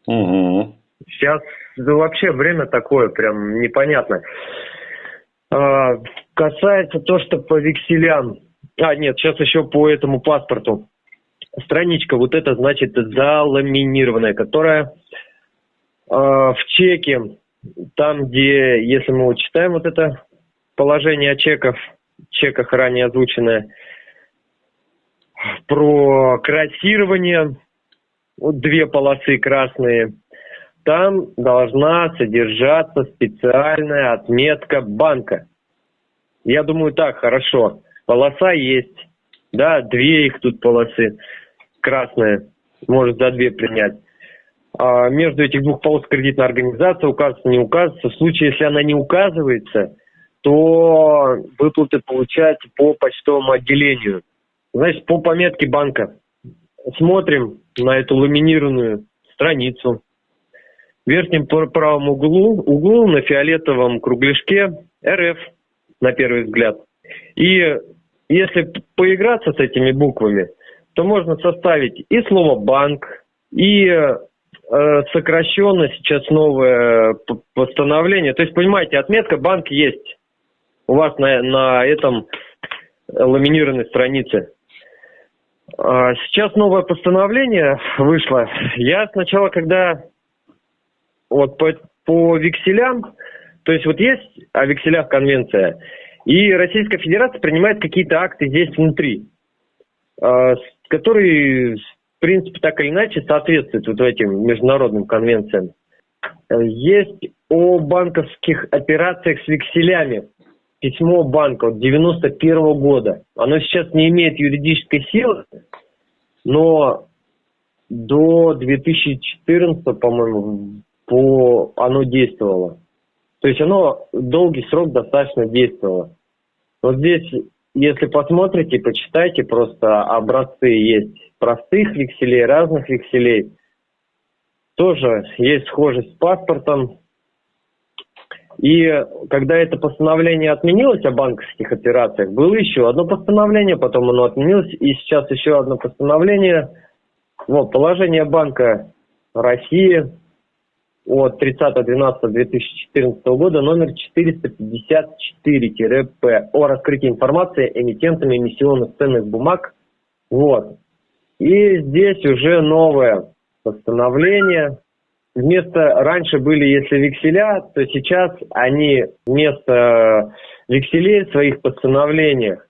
Угу. Сейчас вообще время такое, прям непонятное. А, касается то, что по векселям. А, нет, сейчас еще по этому паспорту. Страничка, вот это значит заламинированная, которая э, в чеке, там, где, если мы вот читаем вот это положение о чеках, чеках ранее озвученное, про красирование, вот две полосы красные – там должна содержаться специальная отметка банка. Я думаю, так, хорошо. Полоса есть. Да, две их тут полосы. Красная. Может за две принять. А между этих двух полос кредитная организация указывается, не указывается. В случае, если она не указывается, то выплаты получать по почтовому отделению. Значит, по пометке банка. Смотрим на эту ламинированную страницу в верхнем правом углу, углу на фиолетовом кругляшке РФ, на первый взгляд. И если поиграться с этими буквами, то можно составить и слово «банк», и э, сокращенно сейчас новое постановление. То есть, понимаете, отметка «банк» есть у вас на, на этом ламинированной странице. А сейчас новое постановление вышло. Я сначала, когда вот по, по векселям, то есть вот есть о векселях конвенция, и Российская Федерация принимает какие-то акты здесь внутри, э, которые, в принципе, так или иначе соответствуют вот этим международным конвенциям. Есть о банковских операциях с векселями. Письмо банка от 91 -го года. Оно сейчас не имеет юридической силы, но до 2014, по-моему, по оно действовало. То есть оно долгий срок достаточно действовало. Вот здесь, если посмотрите, почитайте, просто образцы есть простых векселей, разных векселей. Тоже есть схожесть с паспортом. И когда это постановление отменилось о банковских операциях, было еще одно постановление, потом оно отменилось, и сейчас еще одно постановление. Вот, положение банка России от 30.12.2014 года номер 454-П о раскрытии информации эмитентами эмиссионных ценных бумаг. Вот. И здесь уже новое постановление. Вместо, раньше были, если векселя, то сейчас они вместо векселей в своих постановлениях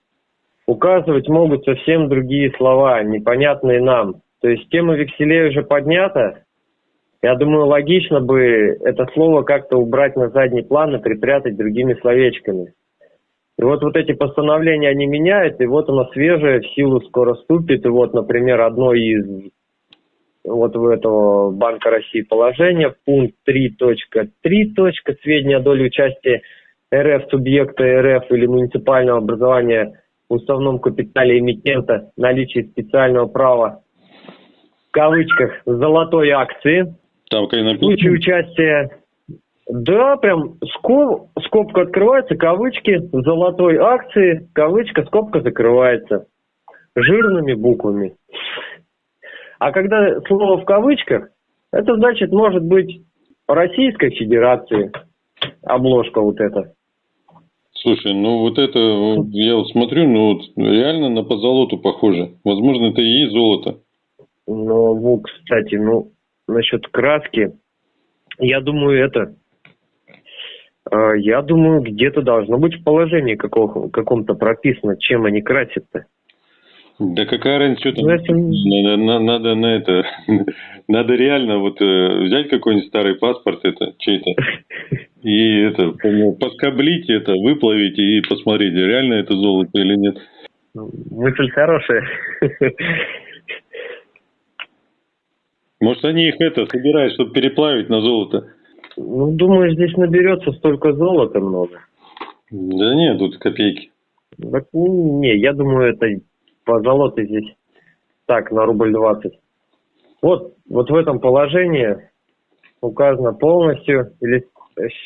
указывать могут совсем другие слова, непонятные нам. То есть тема векселей уже поднята, Я думаю, логично бы это слово как-то убрать на задний план и припрятать другими словечками. И вот, вот эти постановления, они меняют, и вот оно свежее, в силу скоро вступит. И вот, например, одно из вот в этого Банка России положения, пункт 3.3. Сведения о доле участия РФ, субъекта РФ или муниципального образования в уставном капитале эмитента, наличие специального права, в кавычках, золотой акции. Там, как В случае участия да, прям скоб, скобка открывается, кавычки, золотой акции, кавычка, скобка закрывается. Жирными буквами. А когда слово в кавычках, это значит, может быть, Российской Федерации обложка вот эта. Слушай, ну вот это, я вот смотрю, ну вот реально на позолоту похоже. Возможно, это и есть золото. Ну, кстати, ну, насчет краски, я думаю, это, э, я думаю, где-то должно быть в положении каком-то прописано, чем они красят-то. Да какая разница, что там? Надо, на- надо на это, надо реально вот э, взять какой-нибудь старый паспорт это чей-то и это ну, поскоблить это, выплавить и посмотреть, реально это золото или нет. Ну, Мысль хорошая. Может они их это собирают, чтобы переплавить на золото? Ну, думаю, здесь наберется столько золота много. Да нет, тут копейки. Так, ну, не, я думаю, это по золоту здесь. Так, на рубль 20. Вот, вот в этом положении указано полностью, или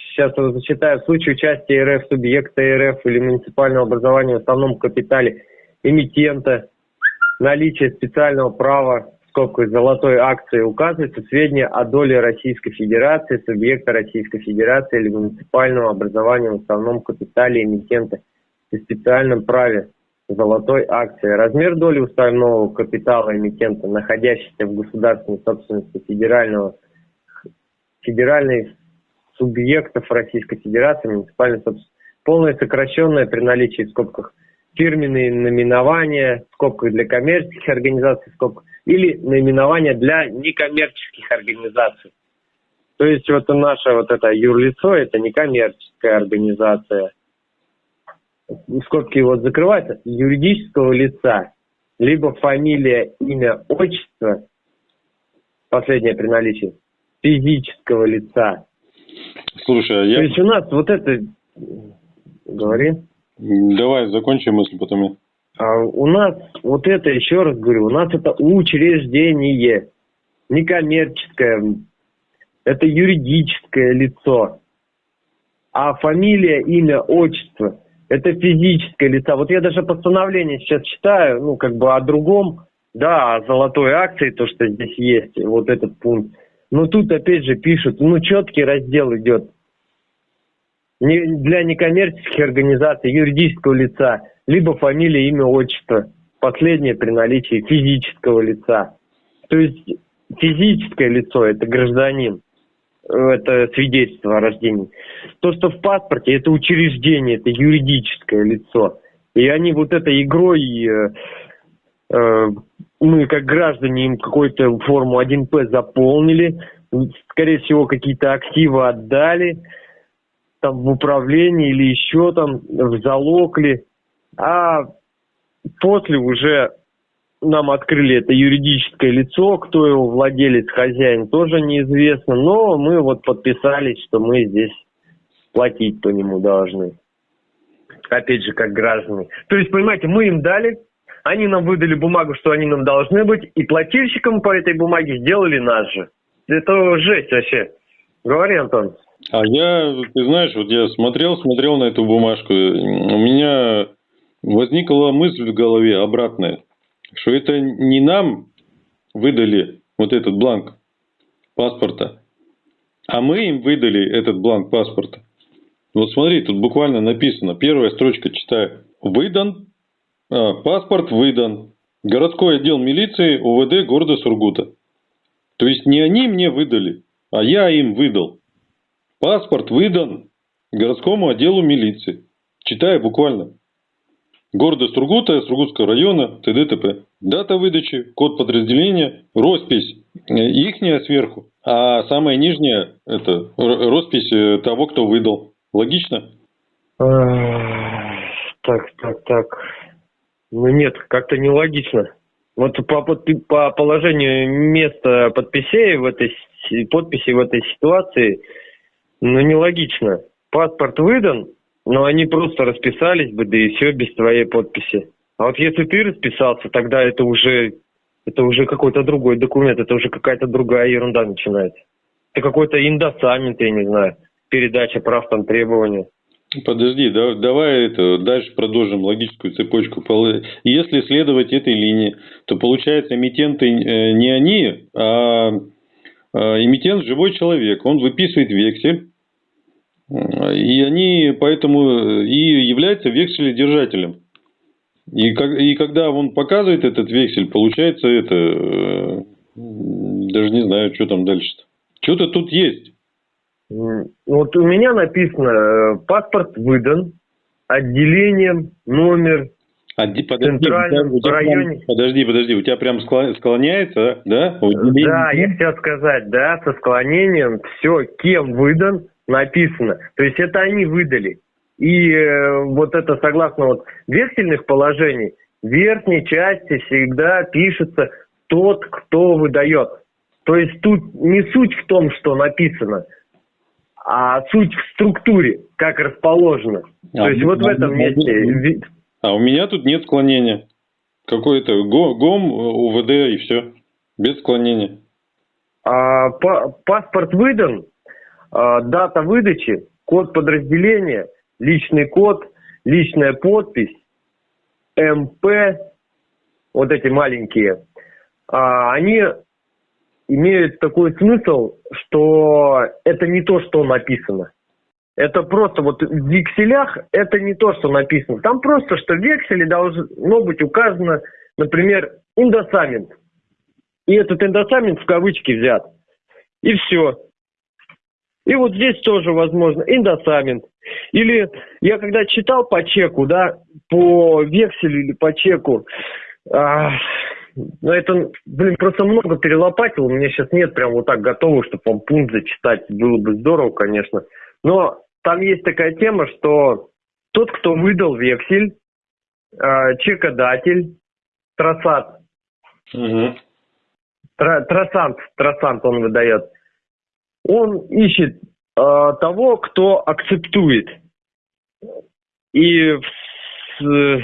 сейчас я зачитаю, в случае участия РФ, субъекта РФ или муниципального образования в основном капитале эмитента, наличие специального права, в скобках золотой акции, указывается сведения о доле Российской Федерации, субъекта Российской Федерации или муниципального образования в основном капитале эмитента и специальном праве золотой акции. Размер доли уставного капитала эмитента, находящейся в государственной собственности федерального, федеральных субъектов Российской Федерации, муниципальной собственности, полное сокращенное при наличии в скобках фирменные наименования, в скобках для коммерческих организаций, в скобках, или наименования для некоммерческих организаций. То есть вот наше вот это юрлицо, это некоммерческая организация, скобки вот закрываются, юридического лица, либо фамилия, имя, отчество, последнее при наличии, физического лица. Слушай, а То я... есть у нас вот это, говори, Давай закончим мысль, потом а у нас вот это, еще раз говорю, у нас это учреждение, некоммерческое, это юридическое лицо. А фамилия, имя, отчество – это физическое лицо. Вот я даже постановление сейчас читаю, ну, как бы о другом, да, о золотой акции, то, что здесь есть, вот этот пункт. Но тут опять же пишут, ну, четкий раздел идет. Не- Для некоммерческих организаций, юридического лица, либо фамилия, имя, отчество. Последнее при наличии физического лица. То есть физическое лицо – это гражданин это свидетельство о рождении. То, что в паспорте, это учреждение, это юридическое лицо. И они вот этой игрой, э, э, мы как граждане им какую-то форму 1П заполнили, скорее всего, какие-то активы отдали, там в управление или еще там в залог ли. А после уже нам открыли это юридическое лицо, кто его владелец, хозяин, тоже неизвестно, но мы вот подписались, что мы здесь платить по нему должны. Опять же, как граждане. То есть, понимаете, мы им дали, они нам выдали бумагу, что они нам должны быть, и плательщиком по этой бумаге сделали нас же. Это жесть вообще. Говори, Антон. А я, ты знаешь, вот я смотрел, смотрел на эту бумажку, у меня возникла мысль в голове обратная, что это не нам выдали вот этот бланк паспорта, а мы им выдали этот бланк паспорта. Вот смотри, тут буквально написано, первая строчка читаю. Выдан, а, паспорт выдан. Городской отдел милиции УВД города Сургута. То есть не они мне выдали, а я им выдал. Паспорт выдан городскому отделу милиции. Читаю буквально. Города Сургута, Сургутского района, т.д. т.п. Дата выдачи, код подразделения, роспись э, ихняя сверху, а самая нижняя – это роспись э, того, кто выдал. Логично? Так, так, так. Ну нет, как-то нелогично. Вот по, по положению места подписей в этой подписи в этой ситуации, ну нелогично. Паспорт выдан, но они просто расписались бы, да и все без твоей подписи. А вот если ты расписался, тогда это уже это уже какой-то другой документ, это уже какая-то другая ерунда начинается. Это какой-то индосамент, я не знаю, передача прав там требования. Подожди, да, давай это дальше продолжим логическую цепочку. Если следовать этой линии, то получается эмитенты э, не они, а, а эмитент живой человек. Он выписывает вексель, и они поэтому и являются векселедержателем. И, как, и когда он показывает этот вексель, получается это, э, даже не знаю, что там дальше-то. Что-то тут есть. Вот у меня написано, э, паспорт выдан, отделением, номер, Подожди, центральном у тебя, районе. Прям, подожди, подожди, у тебя прям склоняется, да? Да, я хотел сказать, да, со склонением, все, кем выдан, написано. То есть это они выдали. И э, вот это согласно вот вексельных положений, в верхней части всегда пишется тот, кто выдает. То есть тут не суть в том, что написано – а суть в структуре, как расположено. А, То есть вот в этом месте. А у меня тут нет склонения. Какой-то ГОМ, УВД и все. Без склонения. А, па паспорт выдан, а, дата выдачи, код подразделения, личный код, личная подпись, МП, вот эти маленькие, а, они имеют такой смысл, что это не то, что написано. Это просто вот в векселях это не то, что написано. Там просто, что в векселе должно быть указано, например, индосамент. И этот индосамент в кавычки взят. И все. И вот здесь тоже возможно индосамент. Или я когда читал по чеку, да, по векселю или по чеку, а, ну, это, блин, просто много перелопатил. У меня сейчас нет прям вот так готового, чтобы вам пункт зачитать. Было бы здорово, конечно. Но там есть такая тема, что тот, кто выдал вексель, э, чекодатель, трассат, угу. тра, трассант, трассант он выдает, он ищет э, того, кто акцептует. И в,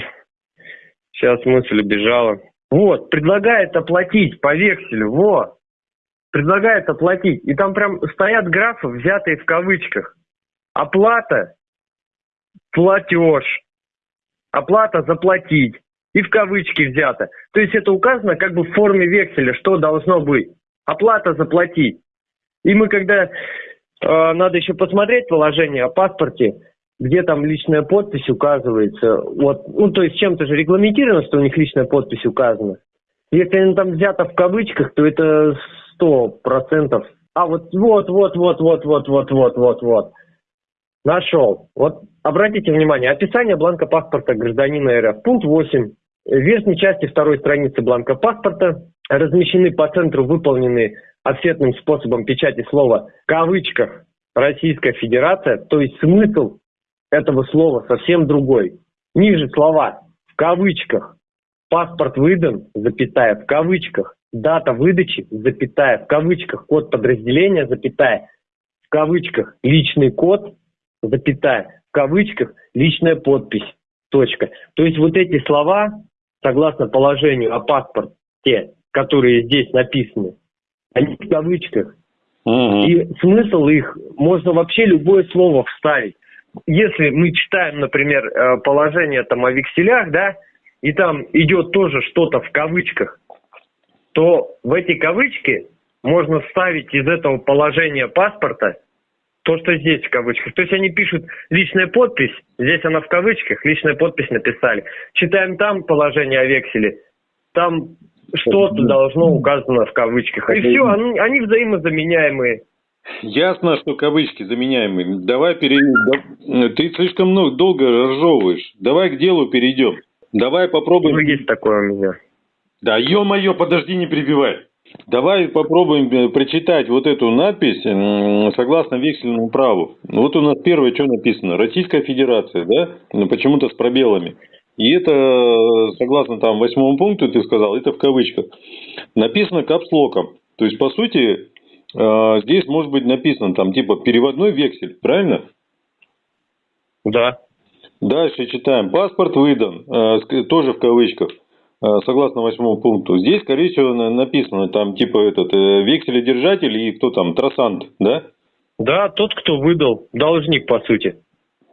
сейчас мысль убежала. Вот, предлагает оплатить по векселю, вот. Предлагает оплатить. И там прям стоят графы, взятые в кавычках. Оплата, платеж, оплата заплатить. И в кавычки взято. То есть это указано как бы в форме векселя, что должно быть. Оплата заплатить. И мы когда э, надо еще посмотреть положение о паспорте, где там личная подпись указывается. Вот, ну, то есть чем-то же регламентировано, что у них личная подпись указана. Если она там взята в кавычках, то это сто процентов. А вот, вот, вот, вот, вот, вот, вот, вот, вот, вот. Нашел. Вот обратите внимание, описание бланка паспорта гражданина РФ. Пункт 8. В верхней части второй страницы бланка паспорта размещены по центру выполненные офсетным способом печати слова в кавычках Российская Федерация, то есть смысл этого слова совсем другой. Ниже слова в кавычках. Паспорт выдан, запятая, в кавычках. Дата выдачи, запятая, в кавычках. Код подразделения, запятая, в кавычках. Личный код, запятая, в кавычках. Личная подпись, точка. То есть вот эти слова, согласно положению о паспорте, которые здесь написаны, они в кавычках. Угу. И смысл их, можно вообще любое слово вставить если мы читаем, например, э, положение там о векселях, да, и там идет тоже что-то в кавычках, то в эти кавычки можно вставить из этого положения паспорта то, что здесь в кавычках. То есть они пишут личная подпись, здесь она в кавычках, личная подпись написали. Читаем там положение о векселе, там что-то должно указано в кавычках. И все, они, они взаимозаменяемые. Ясно, что кавычки заменяемые. Давай перейдем. Ты слишком много, долго разжевываешь. Давай к делу перейдем. Давай попробуем. Ну, есть такое у меня. Да, ё-моё, подожди, не перебивай. Давай попробуем э, прочитать вот эту надпись согласно вексельному праву. Вот у нас первое, что написано. Российская Федерация, да? Ну, почему-то с пробелами. И это, э, согласно там восьмому пункту, ты сказал, это в кавычках. Написано капслоком. То есть, по сути, э, здесь может быть написано там типа переводной вексель, правильно? Да. Дальше читаем. Паспорт выдан, э, тоже в кавычках, согласно восьмому пункту. Здесь, скорее всего, на- написано там типа этот векселедержатель и кто там, трассант, да? Да, тот, кто выдал, должник, по сути.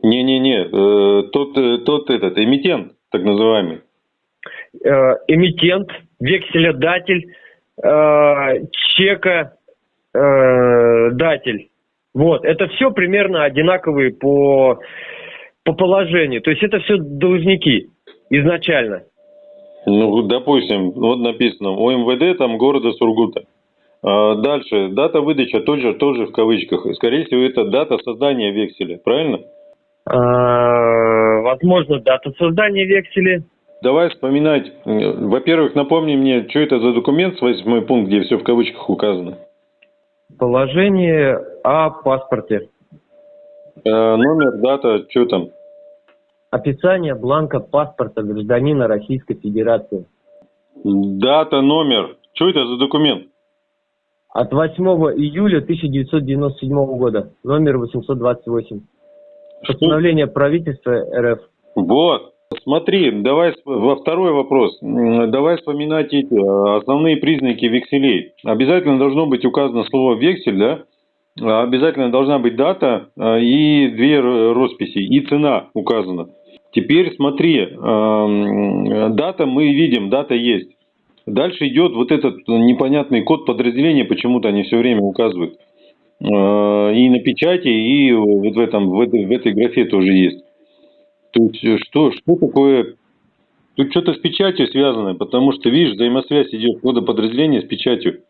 Не-не-не, э, тот, э, тот этот, эмитент, так называемый. Э, эмитент, векселедатель, чека, датель. Вот, это все примерно одинаковые по, по положению. То есть это все должники изначально. Ну, допустим, вот написано ОМВД там города Сургута. А Дальше, дата выдачи тоже, тоже в кавычках. Скорее всего, это дата создания векселя, правильно? Э, возможно, дата создания векселя. Давай вспоминать. Во-первых, напомни мне, что это за документ, восьмой пункт, где все в кавычках указано. Положение о паспорте. Э, номер, дата, что там? Описание бланка паспорта гражданина Российской Федерации. Дата, номер. Что это за документ? От 8 июля 1997 года. Номер 828. Постановление правительства РФ. Вот. Смотри, давай во второй вопрос. Давай вспоминать эти э, основные признаки векселей. Обязательно должно быть указано слово вексель, да? А Обязательно должна быть дата э, и две росписи, и цена указана. Теперь смотри, дата мы видим, дата есть. Дальше идет вот этот непонятный код подразделения, почему-то они все время указывают. Э, И на печати, и вот в, этом, в, этой, в этой графе тоже есть. Есть э, что, что такое... Тут что-то с печатью связано, потому что, видишь, взаимосвязь идет кода подразделения с печатью.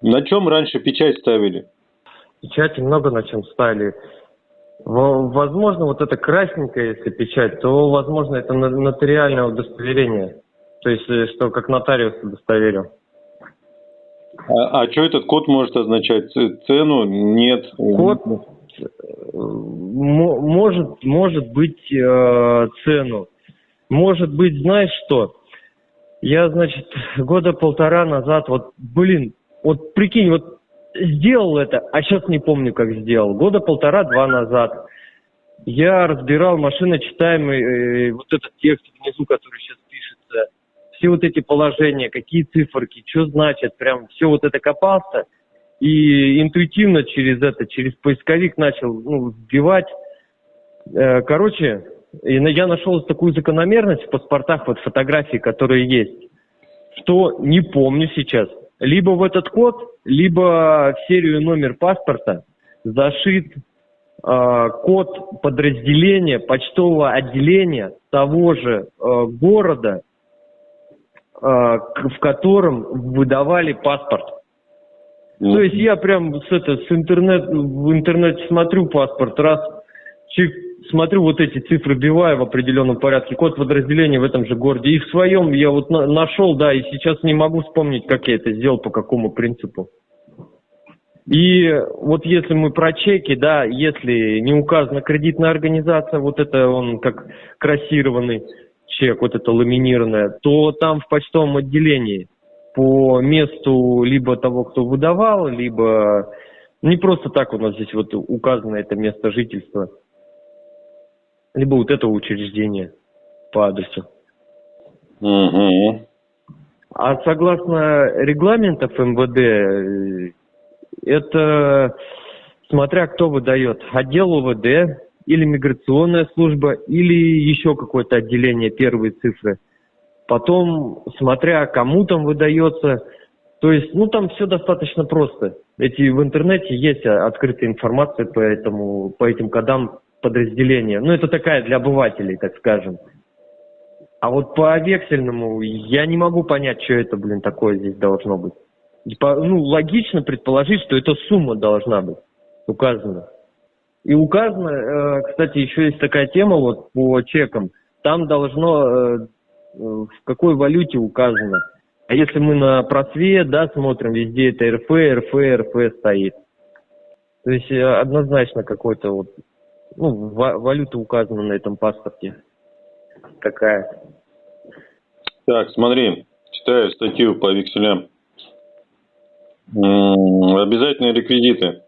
На чем раньше печать ставили? Печати много на чем ставили. Во- Возможно, вот это красненькая, если печать, то, возможно, это нотариальное удостоверение. То есть, э, что как нотариус удостоверил. А, что этот код может означать? Цену? Нет. Код э, мо- может, может быть э, цену. Может быть, знаешь что? Я, значит, года полтора назад, вот, блин, вот прикинь, вот сделал это, а сейчас не помню, как сделал. Года полтора-два назад я разбирал машиночитаемый э, вот этот текст внизу, который сейчас все вот эти положения, какие циферки, что значит, прям все вот это копался и интуитивно через это, через поисковик начал ну, вбивать. Э, Короче, я нашел такую закономерность в паспортах, вот фотографии, которые есть, что не помню сейчас. Либо в этот код, либо в серию номер паспорта зашит э, код подразделения почтового отделения того же э, города, в котором выдавали паспорт. Ну, То есть я прям с, это, с интернет, в интернете смотрю паспорт, раз, чик, смотрю вот эти цифры, биваю в определенном порядке, код подразделения в этом же городе. И в своем я вот на- нашел, да, и сейчас не могу вспомнить, как я это сделал, по какому принципу. И вот если мы про чеки, да, если не указана кредитная организация, вот это он как крассированный чек, вот это ламинированное, то там в почтовом отделении по месту либо того, кто выдавал, либо не просто так у нас здесь вот указано это место жительства, либо вот это учреждение по адресу. мгм. А согласно регламентов МВД, э, это смотря кто выдает, отдел УВД или миграционная служба, или еще какое-то отделение первые цифры. Потом, смотря кому там выдается, то есть, ну там все достаточно просто. Эти в интернете есть а, открытая информация по этому, по этим кодам подразделения. Ну это такая для обывателей, так скажем. А вот по вексельному я не могу понять, что это, блин, такое здесь должно быть. По- ну, логично предположить, что эта сумма должна быть указана. И указано, э, кстати, еще есть такая тема вот по чекам. там должно э, в какой валюте указано. А если мы на просвет, да, смотрим, везде это РФ, РФ, РФ стоит. То есть э, однозначно какой-то вот, ну, валюта указана на этом паспорте. Такая. Так, смотри, читаю статью по векселям. Обязательные реквизиты.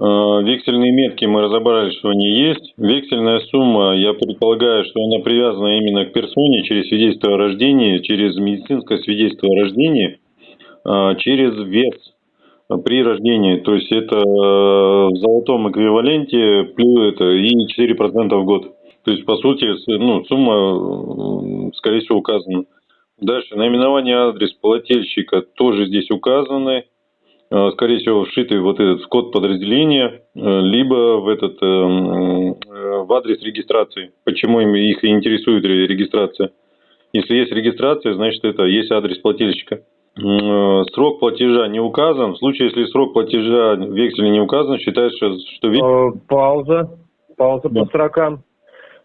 Э, вексельные метки мы разобрали, что они есть. Вексельная сумма, я предполагаю, что она привязана именно к персоне через свидетельство о рождении, через медицинское свидетельство о рождении, э, через вес при рождении. То есть это э, в золотом эквиваленте плюс это и 4% в год. То есть, по сути, ну, сумма, скорее всего, указана. Дальше, наименование, адрес плательщика тоже здесь указаны. Э, скорее всего, вшитый вот этот код подразделения, э, либо в этот э, в адрес регистрации. Почему их интересует регистрация? Если есть регистрация, значит это есть адрес плательщика. Срок платежа не указан. В случае, если срок платежа в векселе не указан, считается, что... Пауза. Пауза да. по срокам.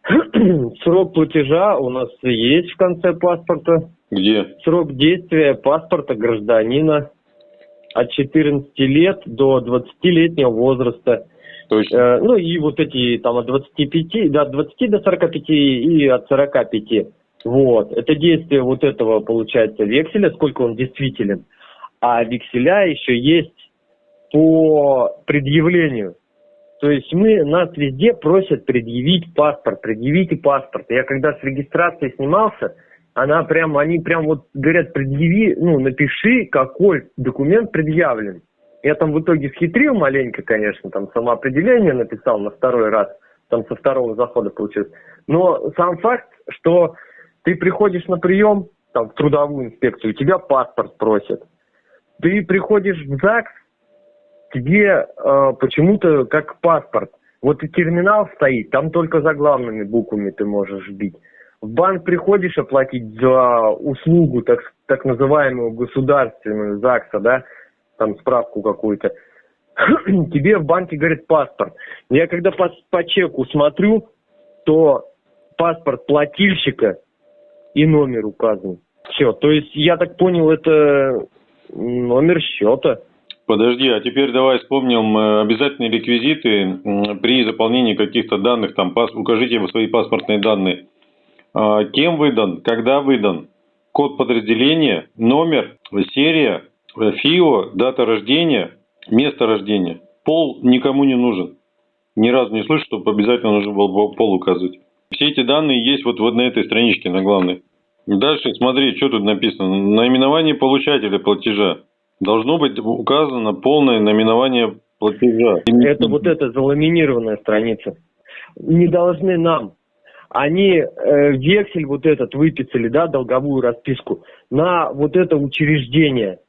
Срок платежа у нас есть в конце паспорта. Где? Срок действия паспорта гражданина от 14 лет до 20-летнего возраста. Точно. Э, ну и вот эти там от 25, да, от 20 до 45 и от 45. Вот. Это действие вот этого, получается, векселя, сколько он действителен. А векселя еще есть по предъявлению. То есть мы, нас везде просят предъявить паспорт, предъявите паспорт. Я когда с регистрацией снимался, она прям, они прям вот говорят, предъяви, ну, напиши, какой документ предъявлен. Я там в итоге схитрил маленько, конечно, там самоопределение написал на второй раз, там со второго захода получилось. Но сам факт, что ты приходишь на прием, там, в трудовую инспекцию, тебя паспорт просят. Ты приходишь в ЗАГС, тебе э, почему-то как паспорт. Вот и терминал стоит, там только заглавными буквами ты можешь бить в банк приходишь оплатить за услугу, так, так называемую государственную ЗАГСа, да, там справку какую-то, тебе в банке говорит паспорт. Я когда по, по чеку смотрю, то паспорт плательщика и номер указан. Все, то есть я так понял, это номер счета. Подожди, а теперь давай вспомним э, обязательные реквизиты при заполнении каких-то данных, там, пас, укажите свои паспортные данные. А, кем выдан, когда выдан, код подразделения, номер, серия, ФИО, дата рождения, место рождения. Пол никому не нужен. Ни разу не слышу, чтобы обязательно нужно было пол указывать. Все эти данные есть вот, вот на этой страничке, на главной. Дальше смотри, что тут написано. Наименование получателя платежа. Должно быть указано полное наименование платежа. Это вот эта заламинированная страница. Не должны нам они э, вексель вот этот выписали, да, долговую расписку, на вот это учреждение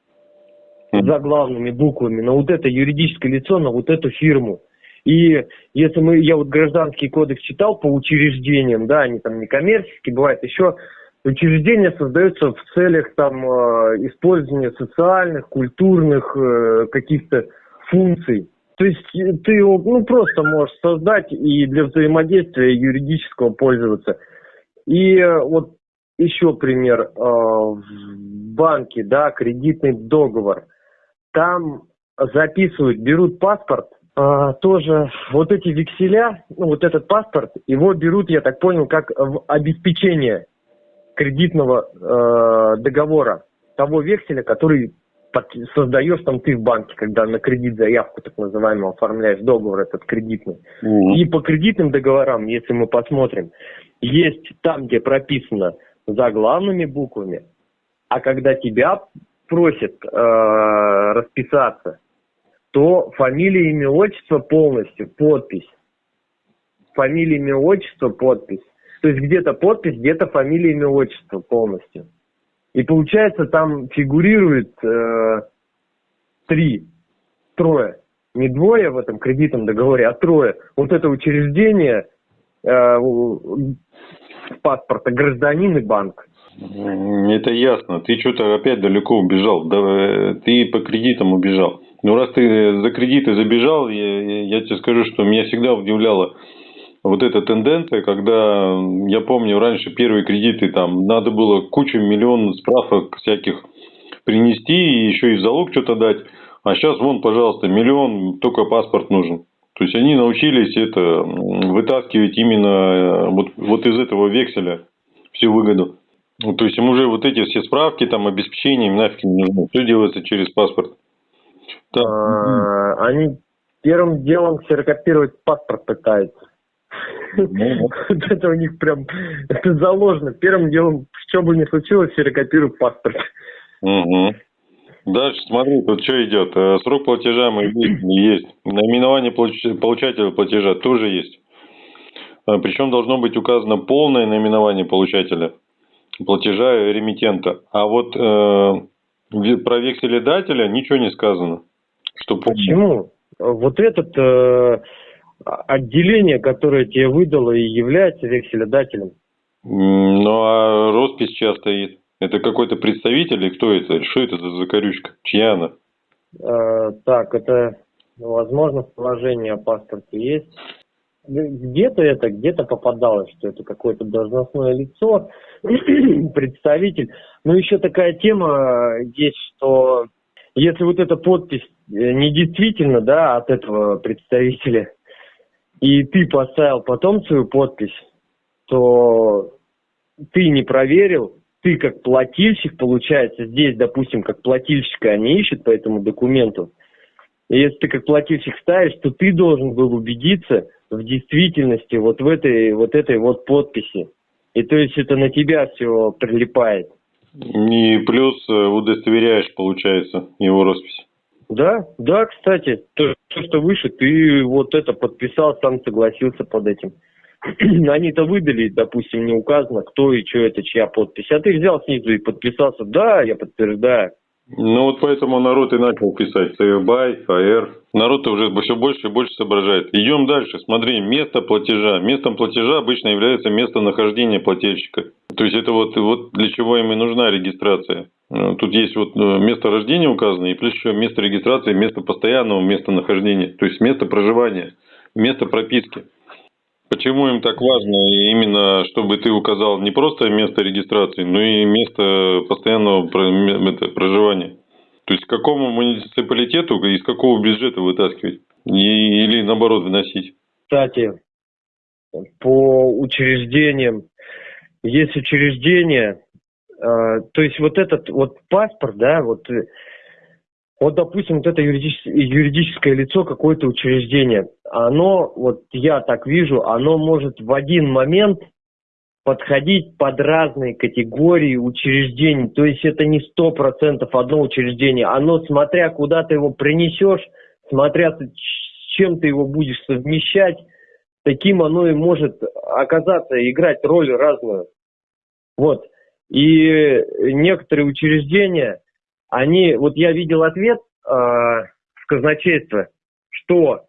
за главными буквами, на вот это юридическое лицо, на вот эту фирму. И если мы, я вот гражданский кодекс читал по учреждениям, да, они там не коммерческие, бывает еще, учреждения создаются в целях там э, использования социальных, культурных э, каких-то функций. То есть э, ты его ну, просто можешь создать и для взаимодействия юридического пользоваться. И э, вот еще пример. Э, в банке, да, кредитный договор. Там записывают, берут паспорт, тоже вот эти векселя, ну вот этот паспорт, его берут, я так понял, как в обеспечение кредитного договора, того векселя, который создаешь там ты в банке, когда на кредит заявку так называемую оформляешь договор этот кредитный. Mm-hmm. И по кредитным договорам, если мы посмотрим, есть там, где прописано заглавными буквами, а когда тебя просят э, расписаться, то фамилия, имя, отчество полностью, подпись. Фамилия, имя, отчество, подпись. То есть где-то подпись, где-то фамилия, имя, отчество полностью. И получается, там фигурирует э, три, трое. Не двое в этом кредитном договоре, а трое. Вот это учреждение э, паспорта гражданин и банк. Это ясно. Ты что-то опять далеко убежал. Э, ты по кредитам убежал. Ну, раз ты за кредиты забежал, я, я тебе скажу, что меня всегда удивляло вот эта тенденция, когда, я помню, раньше первые кредиты, там, надо было кучу, миллион справок всяких принести и еще и залог что-то дать. А сейчас, вон, пожалуйста, миллион, только паспорт нужен. То есть они научились это вытаскивать именно э, вот, вот из этого векселя всю выгоду. Ну, то есть им уже вот эти все справки, там, обеспечение, им нафиг не нужно. Все делается через паспорт. Так. А, они первым делом ксерокопировать паспорт пытаются. Ну, вот это у них прям, это заложено. Первым делом, что бы ни случилось, ксерокопируют паспорт. Угу. Дальше смотри, тут что идет. Э, срок платежа мы есть. Наименование получателя платежа тоже есть. Э, Причем должно быть указано полное наименование получателя платежа ремитента. А вот э, про векселедателя ничего не сказано. Что Почему? Вот этот э, отделение, которое тебе выдало и является векселедателем. Ну, а роспись сейчас стоит. Это какой-то представитель или кто это? Что это за закорючка? Чья она? Э, так, это, возможно, в положении о паспорте есть. Где-то это, где-то попадалось, что это какое-то должностное лицо, представитель. Но еще такая тема есть, что если вот эта подпись э, не действительно, да, от этого представителя, и ты поставил потом свою подпись, то ты не проверил, ты как плательщик, получается, здесь, допустим, как плательщика они ищут по этому документу. И если ты как плательщик ставишь, то ты должен был убедиться в действительности вот в этой вот этой вот подписи. И то есть это на тебя все прилипает. И плюс э, удостоверяешь, получается, его роспись. Да, да, кстати, то, что выше, ты вот это подписал, сам согласился под этим. они-то выдали, допустим, не указано, кто и что это, чья подпись. А ты взял снизу и подписался, да, я подтверждаю. Ну вот поэтому народ и начал писать ЦФБАЙ, ФАР. Народ уже все больше и больше соображает. Идем дальше. Смотри, место платежа. Местом платежа обычно является местонахождение плательщика. То есть это вот, вот для чего им и нужна регистрация. Э, тут есть вот э, место рождения указано, и плюс еще место регистрации, место постоянного местонахождения. То есть место проживания, место прописки. Почему им так важно именно, чтобы ты указал не просто место регистрации, но и место постоянного проживания? То есть, к какому муниципалитету, из какого бюджета вытаскивать? Или наоборот вносить? Кстати, по учреждениям, есть учреждения, то есть вот этот вот паспорт, да, вот вот, допустим, вот это юридическое, юридическое лицо, какое-то учреждение, оно, вот я так вижу, оно может в один момент подходить под разные категории учреждений. То есть это не сто процентов одно учреждение. Оно, смотря куда ты его принесешь, смотря с чем ты его будешь совмещать, таким оно и может оказаться, играть роль разную. Вот. И некоторые учреждения, они, вот я видел ответ э, в казначейство, что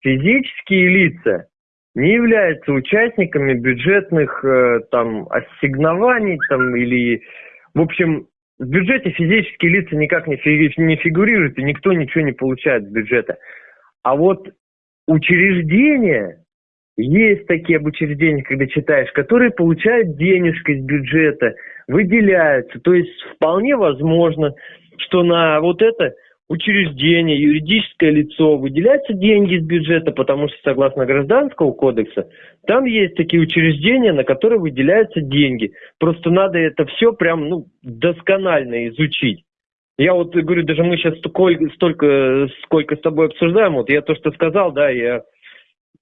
физические лица не являются участниками бюджетных э, там ассигнований там или, в общем, в бюджете физические лица никак не, фи, не фигурируют и никто ничего не получает с бюджета. А вот учреждения, есть такие учреждения, когда читаешь, которые получают денежку из бюджета, выделяются. То есть вполне возможно, что на вот это учреждение, юридическое лицо выделяются деньги из бюджета, потому что согласно гражданского кодекса, там есть такие учреждения, на которые выделяются деньги. Просто надо это все прям ну, досконально изучить. Я вот говорю, даже мы сейчас столько, столько, сколько с тобой обсуждаем, вот я то, что сказал, да, я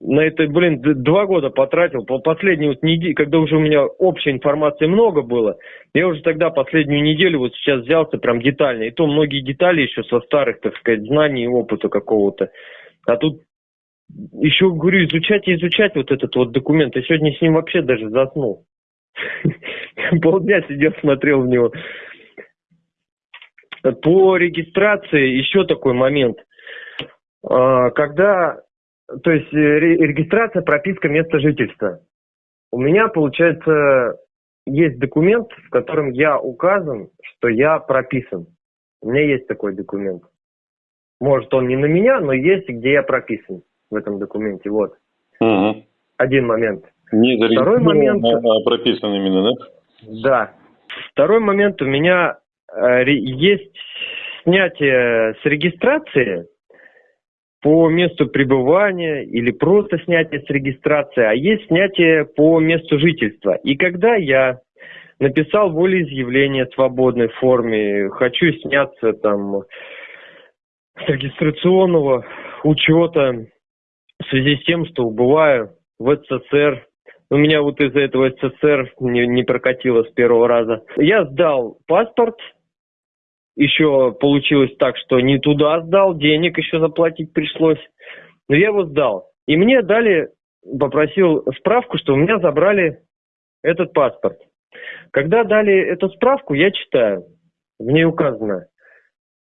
на это, блин, два года потратил. По последней вот неделе, когда уже у меня общей информации много было, я уже тогда последнюю неделю вот сейчас взялся прям детально. И то многие детали еще со старых, так сказать, знаний и опыта какого-то. А тут еще, говорю, изучать и изучать вот этот вот документ. Я сегодня с ним вообще даже заснул. Полдня сидел, смотрел в него. По регистрации еще такой момент. А, когда то есть э, регистрация, прописка места жительства. У меня, получается, есть документ, в котором я указан, что я прописан. У меня есть такой документ. Может, он не на меня, но есть, где я прописан в этом документе. Вот. Угу. один момент. Не Второй момент- а прописан именно, да? Да. Второй момент у меня э, есть снятие с регистрации по месту пребывания или просто снятие с регистрации, а есть снятие по месту жительства. И когда я написал волеизъявление в свободной форме, хочу сняться там с регистрационного учета в связи с тем, что убываю в СССР, у меня вот из-за этого СССР не, не прокатило с первого раза. Я сдал паспорт, еще получилось так, что не туда сдал, денег еще заплатить пришлось. Но я его сдал. И мне дали, попросил справку, что у меня забрали этот паспорт. Когда дали эту справку, я читаю. В ней указано,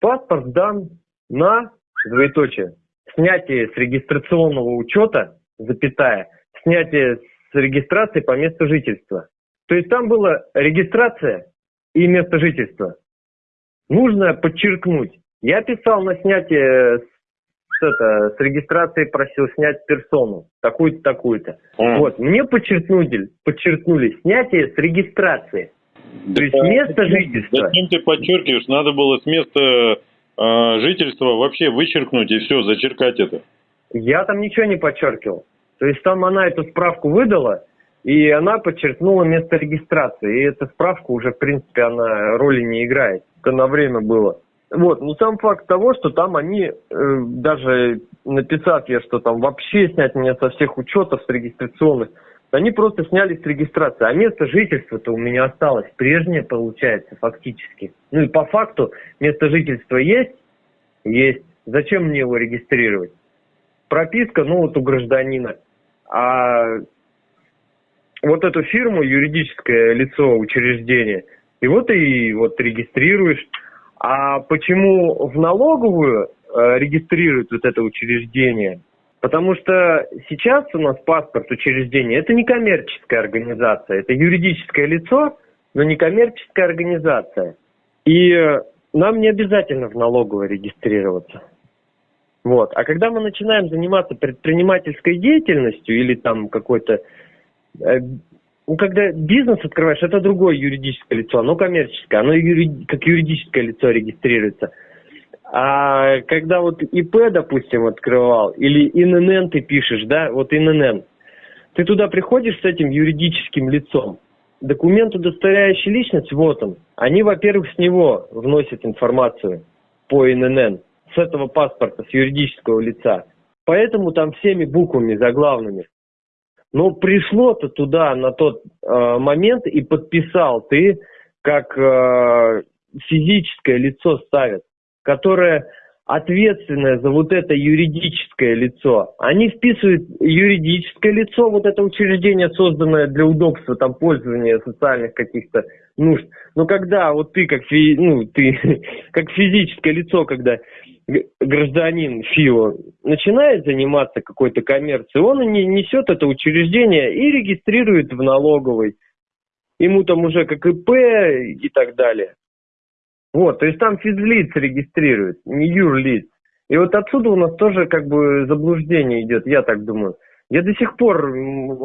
паспорт дан на, двоеточие, снятие с регистрационного учета, запятая, снятие с регистрации по месту жительства. То есть там была регистрация и место жительства. Нужно подчеркнуть. Я писал на снятие с, это, с регистрации, просил снять персону, такую-то, такую-то. М. Вот, мне подчеркнули, подчеркнули снятие с регистрации. То есть Да место зачем- жительства. Зачем ты подчеркиваешь? Надо было с места а, жительства вообще вычеркнуть и все, зачеркать это. Я там ничего не подчеркивал. То есть там она эту справку выдала, и она подчеркнула место регистрации. И эта справка уже, в принципе, она роли не играет. Это на время было. Вот, но сам факт того, что там они, э, даже написав я, что там вообще снять меня со всех учетов, с регистрационных, они просто сняли с регистрации. А место жительства-то у меня осталось прежнее, получается, фактически. Ну и по факту место жительства есть? Есть. Зачем мне его регистрировать? прописка, ну вот у гражданина. А вот эту фирму, юридическое лицо, учреждение, и вот и вот регистрируешь. А почему в налоговую э, регистрируют вот это учреждение? Потому что сейчас у нас паспорт учреждения это не коммерческая организация, это юридическое лицо, но не коммерческая организация. И э, нам не обязательно в налоговой регистрироваться. Вот. А когда мы начинаем заниматься предпринимательской деятельностью или там какой-то... ну, когда бизнес открываешь, это другое юридическое лицо, оно коммерческое, оно юри- как юридическое лицо регистрируется. А когда вот ИП, допустим, открывал, или ИНН ты пишешь, да, вот ИНН, ты туда приходишь с этим юридическим лицом, документ, удостоверяющий личность, вот он. Они, во-первых, с него вносят информацию по ИНН, с этого паспорта, с юридического лица. Поэтому там всеми буквами заглавными. Но пришло-то туда на тот э, момент и подписал ты, как э, физическое лицо ставят, которое ответственное за вот это юридическое лицо. Они вписывают юридическое лицо, вот это учреждение, созданное для удобства там пользования социальных каких-то нужд. Но когда вот ты как, фи- ну, ты, как физическое лицо, когда гражданин ФИО начинает заниматься какой-то коммерцией, он не несет это учреждение и регистрирует в налоговой. Ему там уже как ИП и так далее. Вот, то есть там физлиц регистрирует, не юрлиц. И вот отсюда у нас тоже как бы заблуждение идет, я так думаю. Я до сих пор,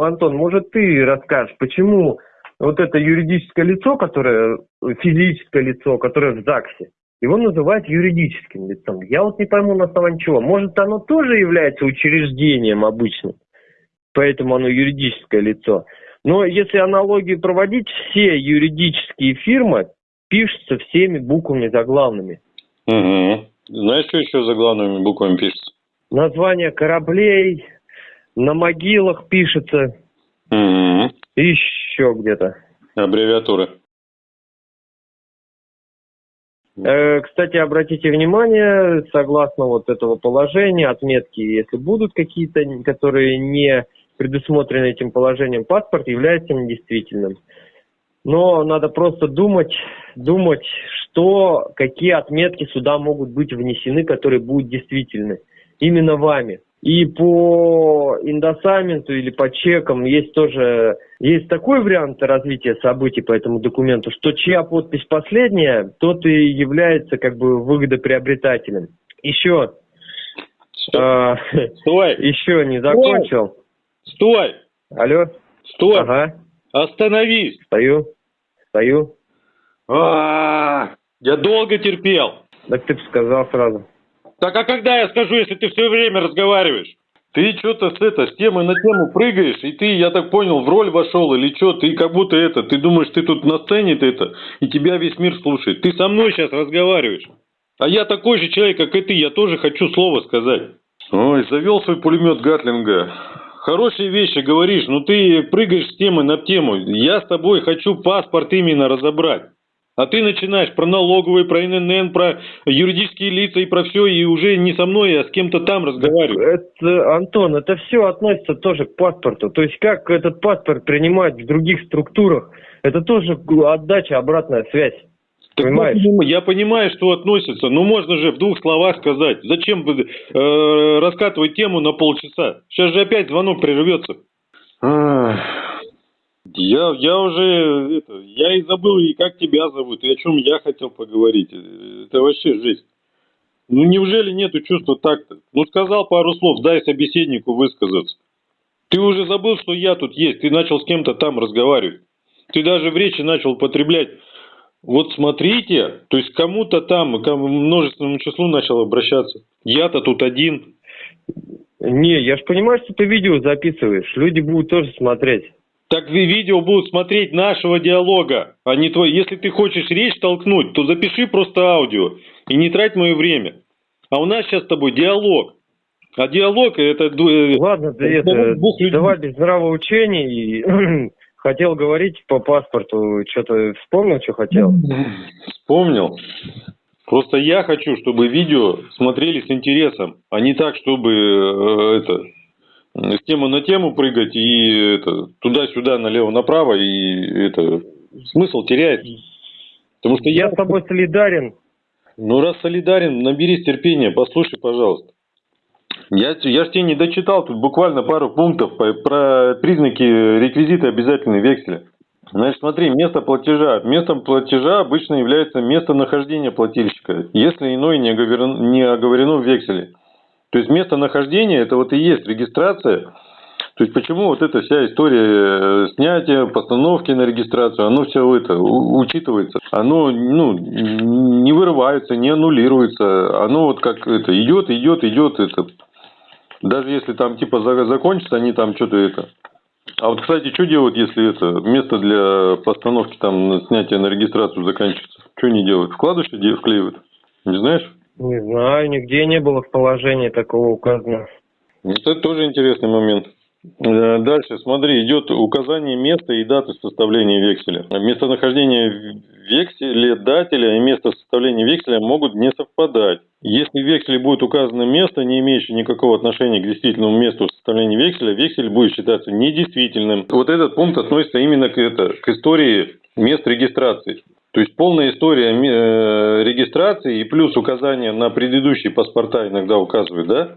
Антон, может ты расскажешь, почему вот это юридическое лицо, которое, физическое лицо, которое в ЗАГСе, его называют юридическим лицом. Я вот не пойму на основании чего. Может, оно тоже является учреждением обычным, поэтому оно юридическое лицо. Но если аналогию проводить, все юридические фирмы пишутся всеми буквами заглавными. Угу. Знаешь, что еще за главными буквами пишется? Название кораблей на могилах пишется, Угу. и еще где-то. Аббревиатуры. Э, Кстати, обратите внимание, согласно вот этого положения, отметки, если будут какие-то, которые не предусмотрены этим положением, паспорт является недействительным. Но надо просто думать, думать, что, какие отметки сюда могут быть внесены, которые будут действительны именно вами. И по индосаменту или по чекам есть тоже есть такой вариант развития событий по этому документу, что чья подпись последняя, тот и является как бы выгодоприобретателем. Еще, Стой. э, Стой! еще не закончил. Стой! Алло? Стой! Ага, Остановись! стою. Стою. А, Я долго терпел. Так ты бы сказал сразу. Так а когда я скажу, если ты все время разговариваешь? Ты что-то с, это, с темы на тему прыгаешь, и ты, я так понял, в роль вошел или что, ты как будто это, ты думаешь, ты тут на сцене ты это, и тебя весь мир слушает. Ты со мной сейчас разговариваешь. А я такой же человек, как и ты, я тоже хочу слово сказать. Ой, завел свой пулемет Гатлинга. Хорошие вещи говоришь, но ты прыгаешь с темы на тему. Я с тобой хочу паспорт именно разобрать. А ты начинаешь про налоговые, про ННН, про юридические лица и про все, и уже не со мной, а с кем-то там разговариваешь. Это, Антон, это все относится тоже к паспорту. То есть как этот паспорт принимать в других структурах, это тоже отдача, обратная связь. Так Понимаешь? вот, я понимаю, что относится, но можно же в двух словах сказать. Зачем э, раскатывать тему на полчаса? Сейчас же опять звонок прервется. Я, я уже, это, я и забыл, и как тебя зовут, и о чем я хотел поговорить. Это вообще жесть. Ну неужели нету чувства такта? Ну сказал пару слов, дай собеседнику высказаться. Ты уже забыл, что я тут есть, ты начал с кем-то там разговаривать. Ты даже в речи начал употреблять вот смотрите, то есть кому-то там, к множественному числу начал обращаться. Я-то тут один. Не, я же понимаю, что ты видео записываешь. Люди будут тоже смотреть. Так ви- видео будут смотреть нашего диалога, а не твой. Если ты хочешь речь толкнуть, то запиши просто аудио и не трать мое время. А у нас сейчас с тобой диалог. А диалог это... э, Ладно, разговор это, двух людей. давай без нравоучений. Хотел говорить по паспорту, что-то вспомнил, что хотел? Вспомнил. Просто я хочу, чтобы видео смотрели с интересом, а не так, чтобы э, это с темы на тему прыгать и туда-сюда, налево-направо, и это смысл теряется. Потому что Я я, с тобой солидарен. ну раз солидарен, наберись терпения, послушай, пожалуйста. Я, я ж тебе не дочитал тут буквально пару пунктов по- про признаки реквизита обязательной векселя. Значит, смотри, место платежа. Местом платежа обычно является местонахождение плательщика, если иное не оговорено, не оговорено в векселе. То есть местонахождение это вот и есть регистрация. То есть почему вот эта вся история э, снятия, постановки на регистрацию, оно все это учитывается. Оно ну, не вырывается, не аннулируется. Оно вот как это идет, идет, идет. Это. Даже если там типа за- закончится, они там что-то это. А вот, кстати, что делают, если это место для постановки там снятия на регистрацию заканчивается? Что они делают? Вкладыши вклеивают? Не знаешь? Не знаю, нигде не было в положении такого указано. Это тоже интересный момент. Э, Дальше, смотри, идет указание места и даты составления векселя. Местонахождение векселедателя и место составления векселя могут не совпадать. Если в векселе будет указано место, не имеющее никакого отношения к действительному месту составления векселя, вексель будет считаться недействительным. Вот этот пункт относится именно к, это, к истории мест регистрации. То есть полная история э, регистрации и плюс указание на предыдущие паспорта иногда указывают, да?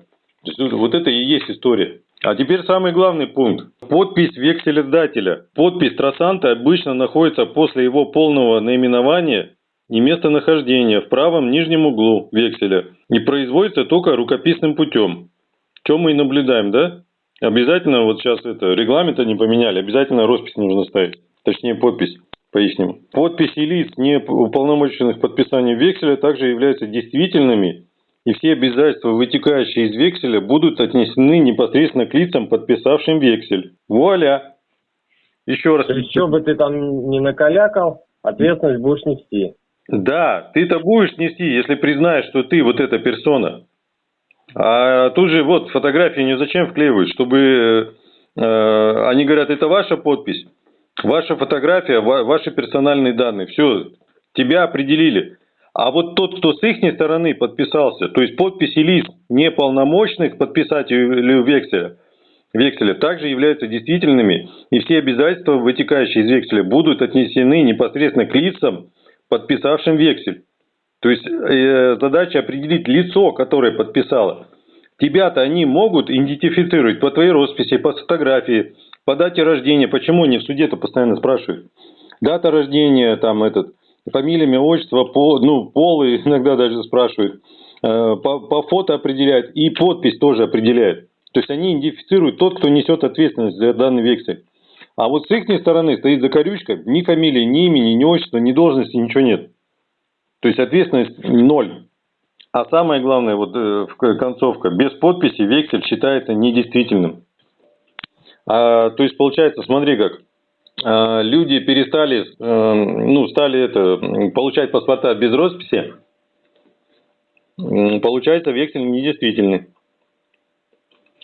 Вот это и есть история. А теперь самый главный пункт. Подпись векселедателя. Подпись трассанта обычно находится после его полного наименования и местонахождения в правом нижнем углу векселя и производится только рукописным путем. Что мы и наблюдаем, да? Обязательно, вот сейчас это, регламента не поменяли, обязательно роспись нужно ставить. Точнее, подпись. Поясним. Подписи лиц, не уполномоченных к подписанию векселя, также являются действительными и все обязательства, вытекающие из векселя, будут отнесены непосредственно к лицам, подписавшим вексель. Вуаля! Еще раз. Что бы ты там не накалякал, ответственность будешь нести. Да, ты-то будешь нести, если признаешь, что ты вот эта персона. А тут же вот фотографии не зачем вклеивают, чтобы э, они говорят, это ваша подпись, ваша фотография, ва- ваши персональные данные. Все, тебя определили. А вот тот, кто с их стороны подписался, то есть подписи лиц неполномочных подписателей векселя, векселя также являются действительными, и все обязательства, вытекающие из векселя, будут отнесены непосредственно к лицам, подписавшим вексель. То есть э, задача определить лицо, которое подписало. Тебя-то они могут идентифицировать по твоей росписи, по фотографии, по дате рождения. Почему они в суде-то постоянно спрашивают? Дата рождения, там этот, фамилия, имя, отчество, пол, ну, пол иногда даже спрашивают. Э, По, по фото определяют и подпись тоже определяют. То есть они идентифицируют тот, кто несет ответственность за данный вексель. А вот с их стороны стоит закорючка, ни фамилии, ни имени, ни отчества, ни должности, ничего нет. То есть ответственность ноль. А самое главное, вот э, концовка, без подписи вексель считается недействительным. А, то есть получается, смотри как, а, люди перестали, а, ну, стали это, получать паспорта без росписи, получается вексель недействительный.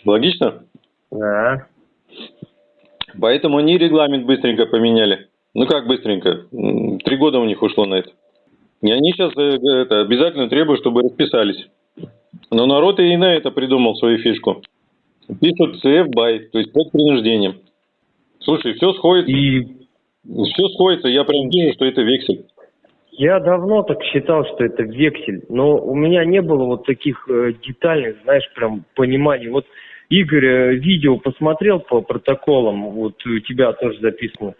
Логично? Да. Поэтому они регламент быстренько поменяли. Ну как быстренько? Три года у них ушло на это. И они сейчас э, это, обязательно требуют, чтобы расписались. Но народ и на это придумал свою фишку. Пишут CF by, то есть под принуждением. Слушай, все сходится. И... Все сходится, я прям вижу, что это вексель. Я давно так считал, что это вексель, но у меня не было вот таких э, детальных, знаешь, прям пониманий. Вот Игорь э, видео посмотрел по протоколам, вот у тебя тоже записано.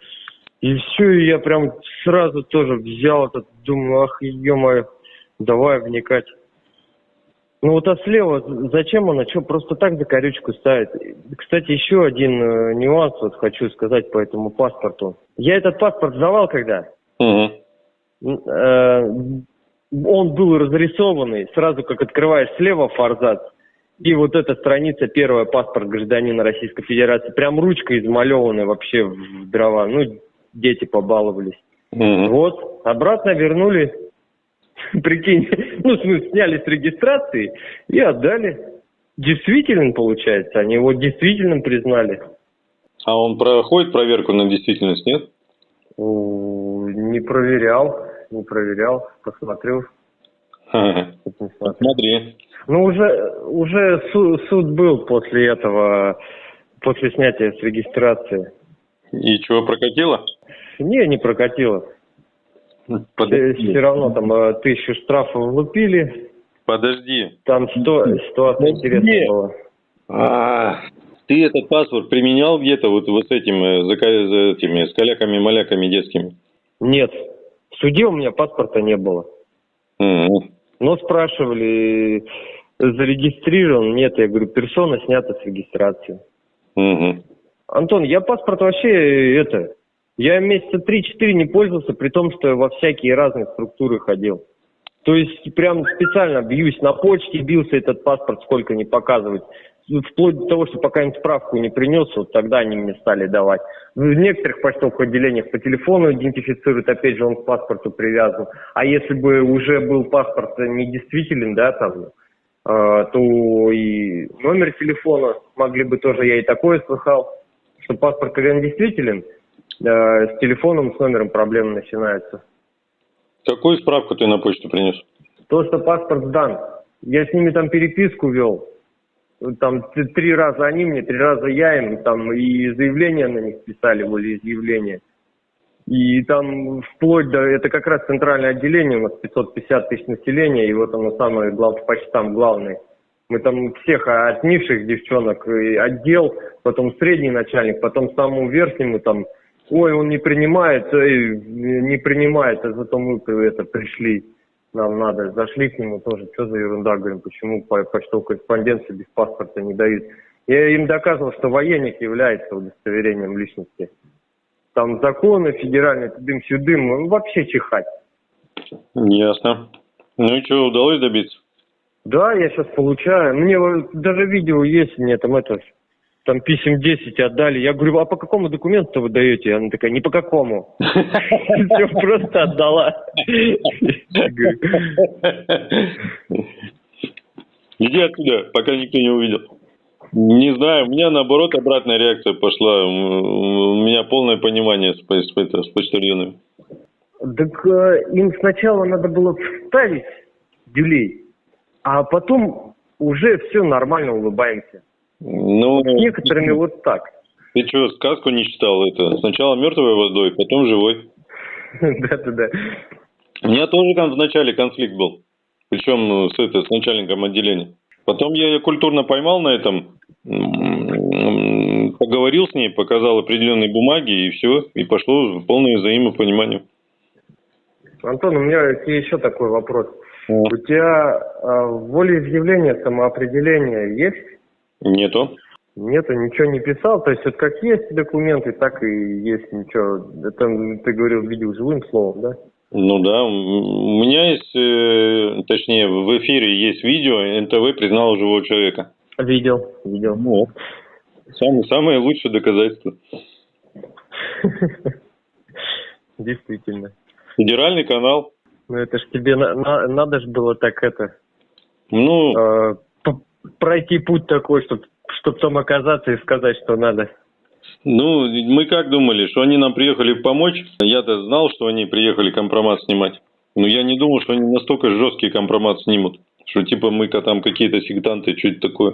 И все, и я прям сразу тоже взял этот, думаю, ах, ё давай вникать. Ну вот а слева, зачем она, что, просто так за корючку ставит? Кстати, еще один э, нюанс вот хочу сказать по этому паспорту. Я этот паспорт сдавал когда? Угу. Э, он был разрисованный, сразу как открываешь слева форзац, и вот эта страница, первая, паспорт гражданина Российской Федерации, прям ручка измалеванная вообще в дрова. Ну, дети побаловались. Mm-hmm. Вот, обратно вернули, прикинь, ну, в смысле, сняли с регистрации и отдали. Действительным, получается, они его действительным признали. А он проходит проверку на действительность, нет? Не проверял, не проверял, посмотрел. Смотри. Ну, уже, уже суд, суд был после этого, после снятия с регистрации. И чего, прокатило? Не, не прокатило. Подожди. Все равно там э, тысячу штрафов влупили. Подожди. Там сто, ситуация интересная была. А, ты этот паспорт применял где-то вот, вот с этим, э, за, за этими, с каляками-маляками детскими? Нет. В суде у меня паспорта не было. Угу. Но спрашивали, зарегистрирован? Нет, я говорю, персона снята с регистрации. Угу. Антон, я паспорт вообще, это, я месяца 3-4 не пользовался, при том, что я во всякие разные структуры ходил. То есть прям специально бьюсь на почте, бился этот паспорт, сколько не показывать. Вплоть до того, что пока им справку не принес, вот тогда они мне стали давать. В некоторых почтовых отделениях по телефону идентифицируют, опять же, он к паспорту привязан. А если бы уже был паспорт недействителен, да, там, э, то и номер телефона могли бы тоже, я и такое слыхал, что паспорт, когда он действителен, с телефоном, с номером проблемы начинаются. Какую справку ты на почту принес? То, что паспорт сдан. Я с ними там переписку вел. Там три раза они мне, три раза я им, там и заявления на них писали, волеизъявления. И там вплоть до, это как раз центральное отделение, у нас 550 тысяч населения, и вот оно самое главное, почти там главный. Мы там всех от низших девчонок отдел, потом средний начальник, потом самому верхнему там, ой, он не принимает, эй, не принимает, а зато мы это пришли, нам надо, зашли к нему тоже, что за ерунда, говорим, почему по почтовой корреспонденции без паспорта не дают. Я им доказывал, что военник является удостоверением личности. Там законы федеральные, тудым-сюдым, ну, вообще чихать. Ясно. Ну и что, удалось добиться? Да, я сейчас получаю. Мне даже видео есть, мне там это, там писем 10 отдали. Я говорю, а по какому документу вы даете? Она такая, не по какому. Все, просто отдала. Иди отсюда, пока никто не увидел. Не знаю, у меня наоборот обратная реакция пошла. У меня полное понимание с, с, с почтальонами. Так э, им сначала надо было вставить дюлей, а потом уже все нормально улыбаемся. Ну, С некоторыми вот так. Ты что, сказку не читал это? Сначала мертвой водой, потом живой. Да-да-да. У меня тоже там вначале конфликт был. Причем ну, с, это, с начальником отделения. Потом я ее культурно поймал на этом, поговорил с ней, показал определенные бумаги и все, и пошло полное взаимопонимание. Антон, у меня еще такой вопрос. У тебя э, волеизъявление, самоопределение есть? Нету. Нету, ничего не писал. То есть вот как есть документы, так и есть ничего. Это ты говорил, видел живым словом, да? Ну да, у меня есть, э, точнее, в эфире есть видео, НТВ признал живого человека. Видел, видел. Вот. Самое, самое лучшее доказательство. Действительно. Федеральный канал. Ну это ж тебе на, на- надо же было так это Ну, э, пройти путь такой, чтобы чтоб там оказаться и сказать, что надо. ну, мы как думали, что они нам приехали помочь? Я-то знал, что они приехали компромат снимать. Но я не думал, что они настолько жесткий компромат снимут. Что типа мы-ка там какие-то сектанты, что-то такое.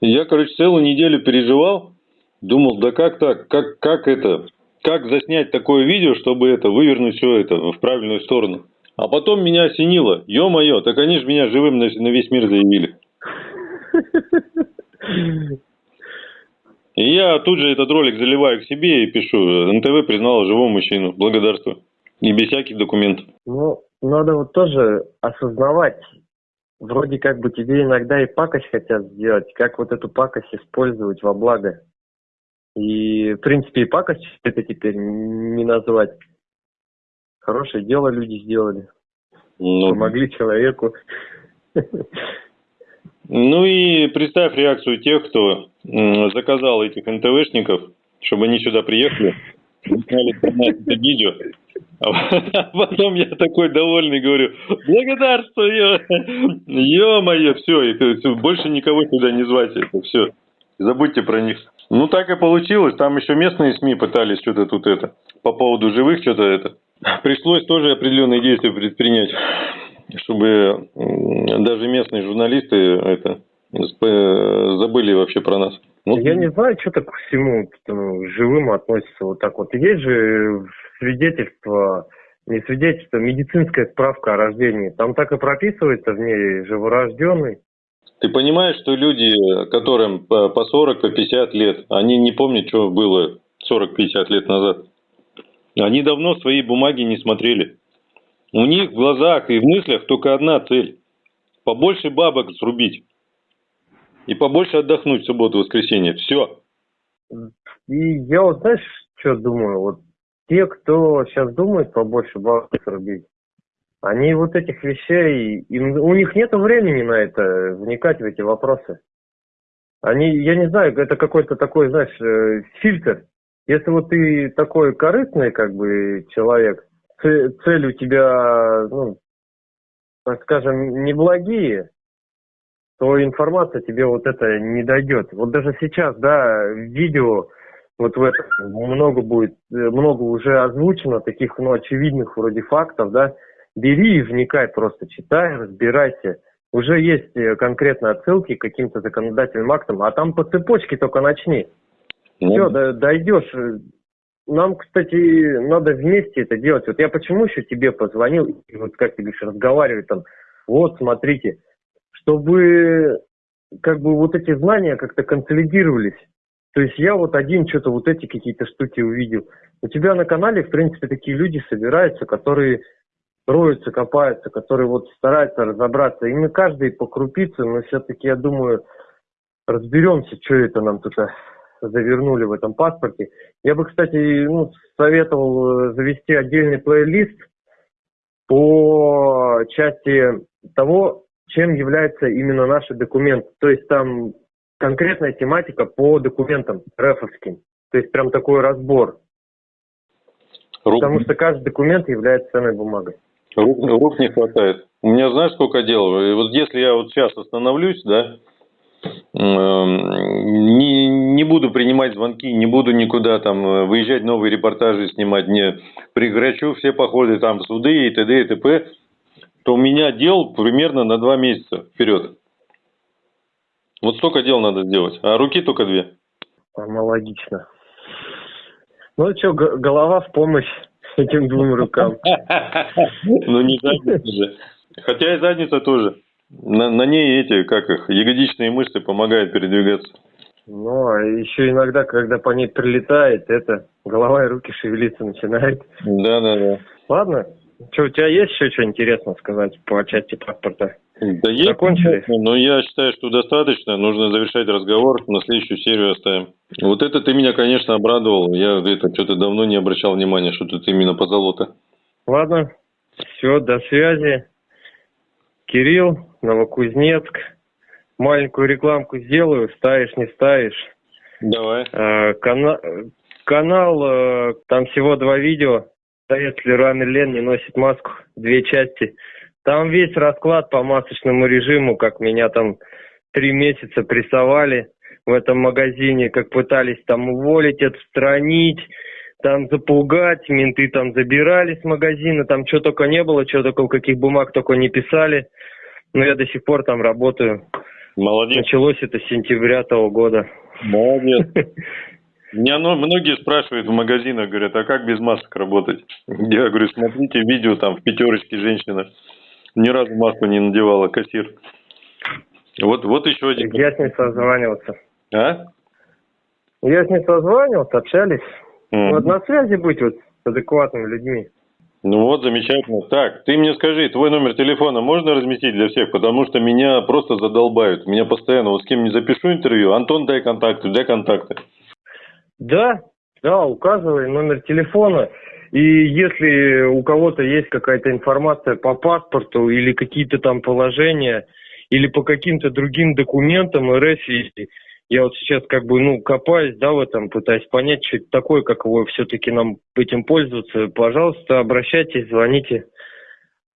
Я, короче, целую неделю переживал. Думал, да как так? Как, как это? Как заснять такое видео, чтобы это, вывернуть все это в правильную сторону? А потом меня осенило. Ё-моё, так они же меня живым на, на весь мир заявили. И я тут же этот ролик заливаю к себе и пишу. НТВ признала живого мужчину. Благодарствую. И без всяких документов. Ну, надо вот тоже осознавать, вроде как бы тебе иногда и пакость хотят сделать, как вот эту пакость использовать во благо. И, в принципе, и пакость это теперь не назвать. Хорошее дело люди сделали, Ну, помогли человеку. Ну и представь реакцию тех, кто заказал этих НТВшников, чтобы они сюда приехали, сняли это видео. А потом я такой довольный говорю, благодарствую, ё-моё, все, больше никого сюда не звать, это все, забудьте про них. Ну так и получилось, там еще местные СМИ пытались что-то тут это, по поводу живых что-то это. Пришлось тоже определенные действия предпринять, чтобы даже местные журналисты это забыли вообще про нас. Ну, Я не знаю, что так всему к этому живым относится вот так вот. Есть же свидетельство, не свидетельство, медицинская справка о рождении. Там так и прописывается в ней живорожденный. Ты понимаешь, что люди, которым по 40, по 50 лет, они не помнят, что было 40-50 лет назад. Они давно свои бумаги не смотрели. У них в глазах и в мыслях только одна цель. Побольше бабок срубить. И побольше отдохнуть в субботу, воскресенье. Все. И я вот знаешь, что думаю? Вот те, кто сейчас думает побольше бабок рубить, они вот этих вещей, им, у них нет времени на это, вникать в эти вопросы. Они, я не знаю, это какой-то такой, знаешь, э, фильтр. Если вот ты такой корыстный, как бы, человек, цель у тебя, ну, так скажем, неблагие, то информация тебе вот это не дойдет. Вот даже сейчас, да, видео, вот в этом много будет, э, много уже озвучено таких, ну, очевидных вроде фактов, да, бери и вникай просто, читай, разбирайся. Уже есть э, конкретно отсылки к каким-то законодательным актам, а там по цепочке только начни. Все, дойдешь. Нам, кстати, надо вместе это делать. Вот я почему еще тебе позвонил, и вот как ты говоришь, разговаривать там, вот, смотрите, чтобы как бы вот эти знания как-то консолидировались. То есть я вот один что-то вот эти какие-то штуки увидел. У тебя на канале, в принципе, такие люди собираются, которые роются, копаются, которые вот стараются разобраться. И мы каждый по крупице, но все-таки, я думаю, разберемся, что это нам тут завернули в этом паспорте. Я бы, кстати, ну, советовал э, завести отдельный плейлист по части того, чем является именно наш документ. То есть там конкретная тематика по документам РФовским. То есть прям такой разбор. Рук, Потому что каждый документ является ценной бумагой. рук, рук не хватает. У меня знаешь, сколько дел? Вот если я вот сейчас остановлюсь, да, не, не буду принимать звонки, не буду никуда там э, выезжать, новые репортажи снимать, не прекращу все походы там, суды и т.д. и т.п., то у меня дел примерно на два месяца вперед. Вот столько дел надо сделать, а руки только две. Аналогично. Ну что, голова в помощь этим двум рукам. Ну не задница же. Хотя и задница тоже. На, на ней эти, как их, ягодичные мышцы помогают передвигаться. Ну, а еще иногда, когда по ней прилетает, это голова и руки шевелиться начинает. Да, да, да. Ладно. Что, у тебя есть еще что интересно сказать по части паспорта? Да есть, Закончили? но я считаю, что достаточно. Нужно завершать разговор. На следующую серию оставим. Вот это ты меня, конечно, обрадовал. Я это что-то давно не обращал внимания, что тут именно по золото. Ладно, все, до связи. Кирилл, Новокузнецк. Маленькую рекламку сделаю, ставишь, не ставишь. Давай. Э, кана- канал, э, там всего два видео. Если Ран Лен не носит маску, две части. Там весь расклад по масочному режиму, как меня там три месяца прессовали в этом магазине, как пытались там уволить, отстранить, там запугать, менты там забирали с магазина, там что только не было, что только, каких бумаг только не писали. Но я до сих пор там работаю. Молодец. Началось это с сентября того года. Молодец. Меня ну, многие спрашивают в магазинах, говорят, а как без масок работать? Я говорю, смотрите видео, там в пятерочке женщина ни разу маску не надевала, кассир. Вот, вот еще один. Я с ней созванивался. А? Я с ней созванивался, общались. М. Вот на связи быть вот с адекватными людьми. Ну вот, замечательно. Так, ты мне скажи, твой номер телефона можно разместить для всех? Потому что меня просто задолбают. Меня постоянно, вот с кем не запишу интервью, Антон, дай контакты, дай контакты. Да, да, указывай номер телефона. И если у кого-то есть какая-то информация по паспорту или какие-то там положения, или по каким-то другим документам РФ, я вот сейчас как бы, ну, копаюсь, да, в этом, пытаюсь понять, что это такое, как его все-таки нам этим пользоваться, пожалуйста, обращайтесь, звоните.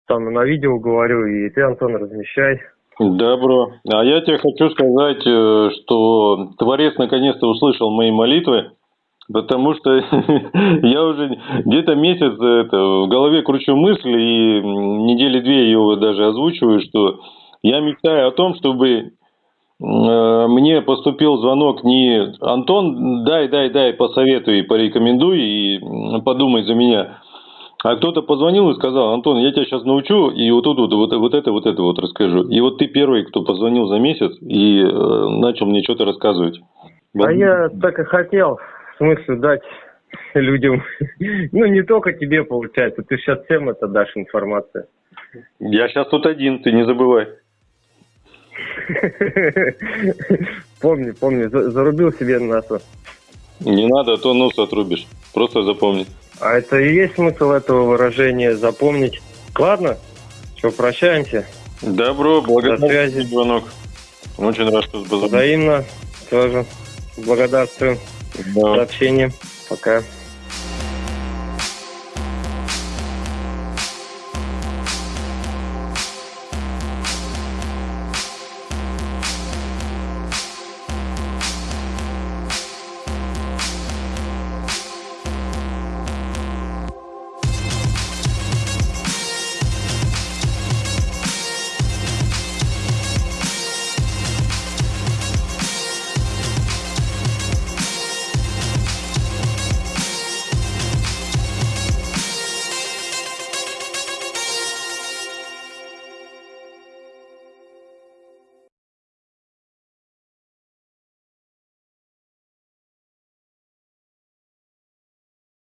Там на видео говорю, и ты, Антон, размещай. Добро. А я тебе хочу сказать, э, что Творец наконец-то услышал мои молитвы, потому что я уже где-то месяц это, в голове кручу мысль, и недели две ее даже озвучиваю, что я мечтаю о том, чтобы э, мне поступил звонок не Антон, дай, дай, дай, посоветуй, порекомендуй и подумай за меня. А кто-то позвонил и сказал, Антон, я тебя сейчас научу, и вот тут вот, вот, вот это, вот это вот расскажу. И вот ты первый, кто позвонил за месяц и э, начал мне что-то рассказывать. А я так и хотел, в смысле, дать людям, ну, не только тебе, получается, ты сейчас всем это дашь информацию. Я сейчас тут один, ты не забывай. Помни, помни, за- зарубил себе носу. Не надо, а то нос отрубишь. Просто запомни. А это и есть смысл этого выражения запомнить. Ладно, что, прощаемся. Добро, благодарю До связи. за звонок. Очень рад, что позвонил. Взаимно тоже благодарствуем Да. за общение. Пока.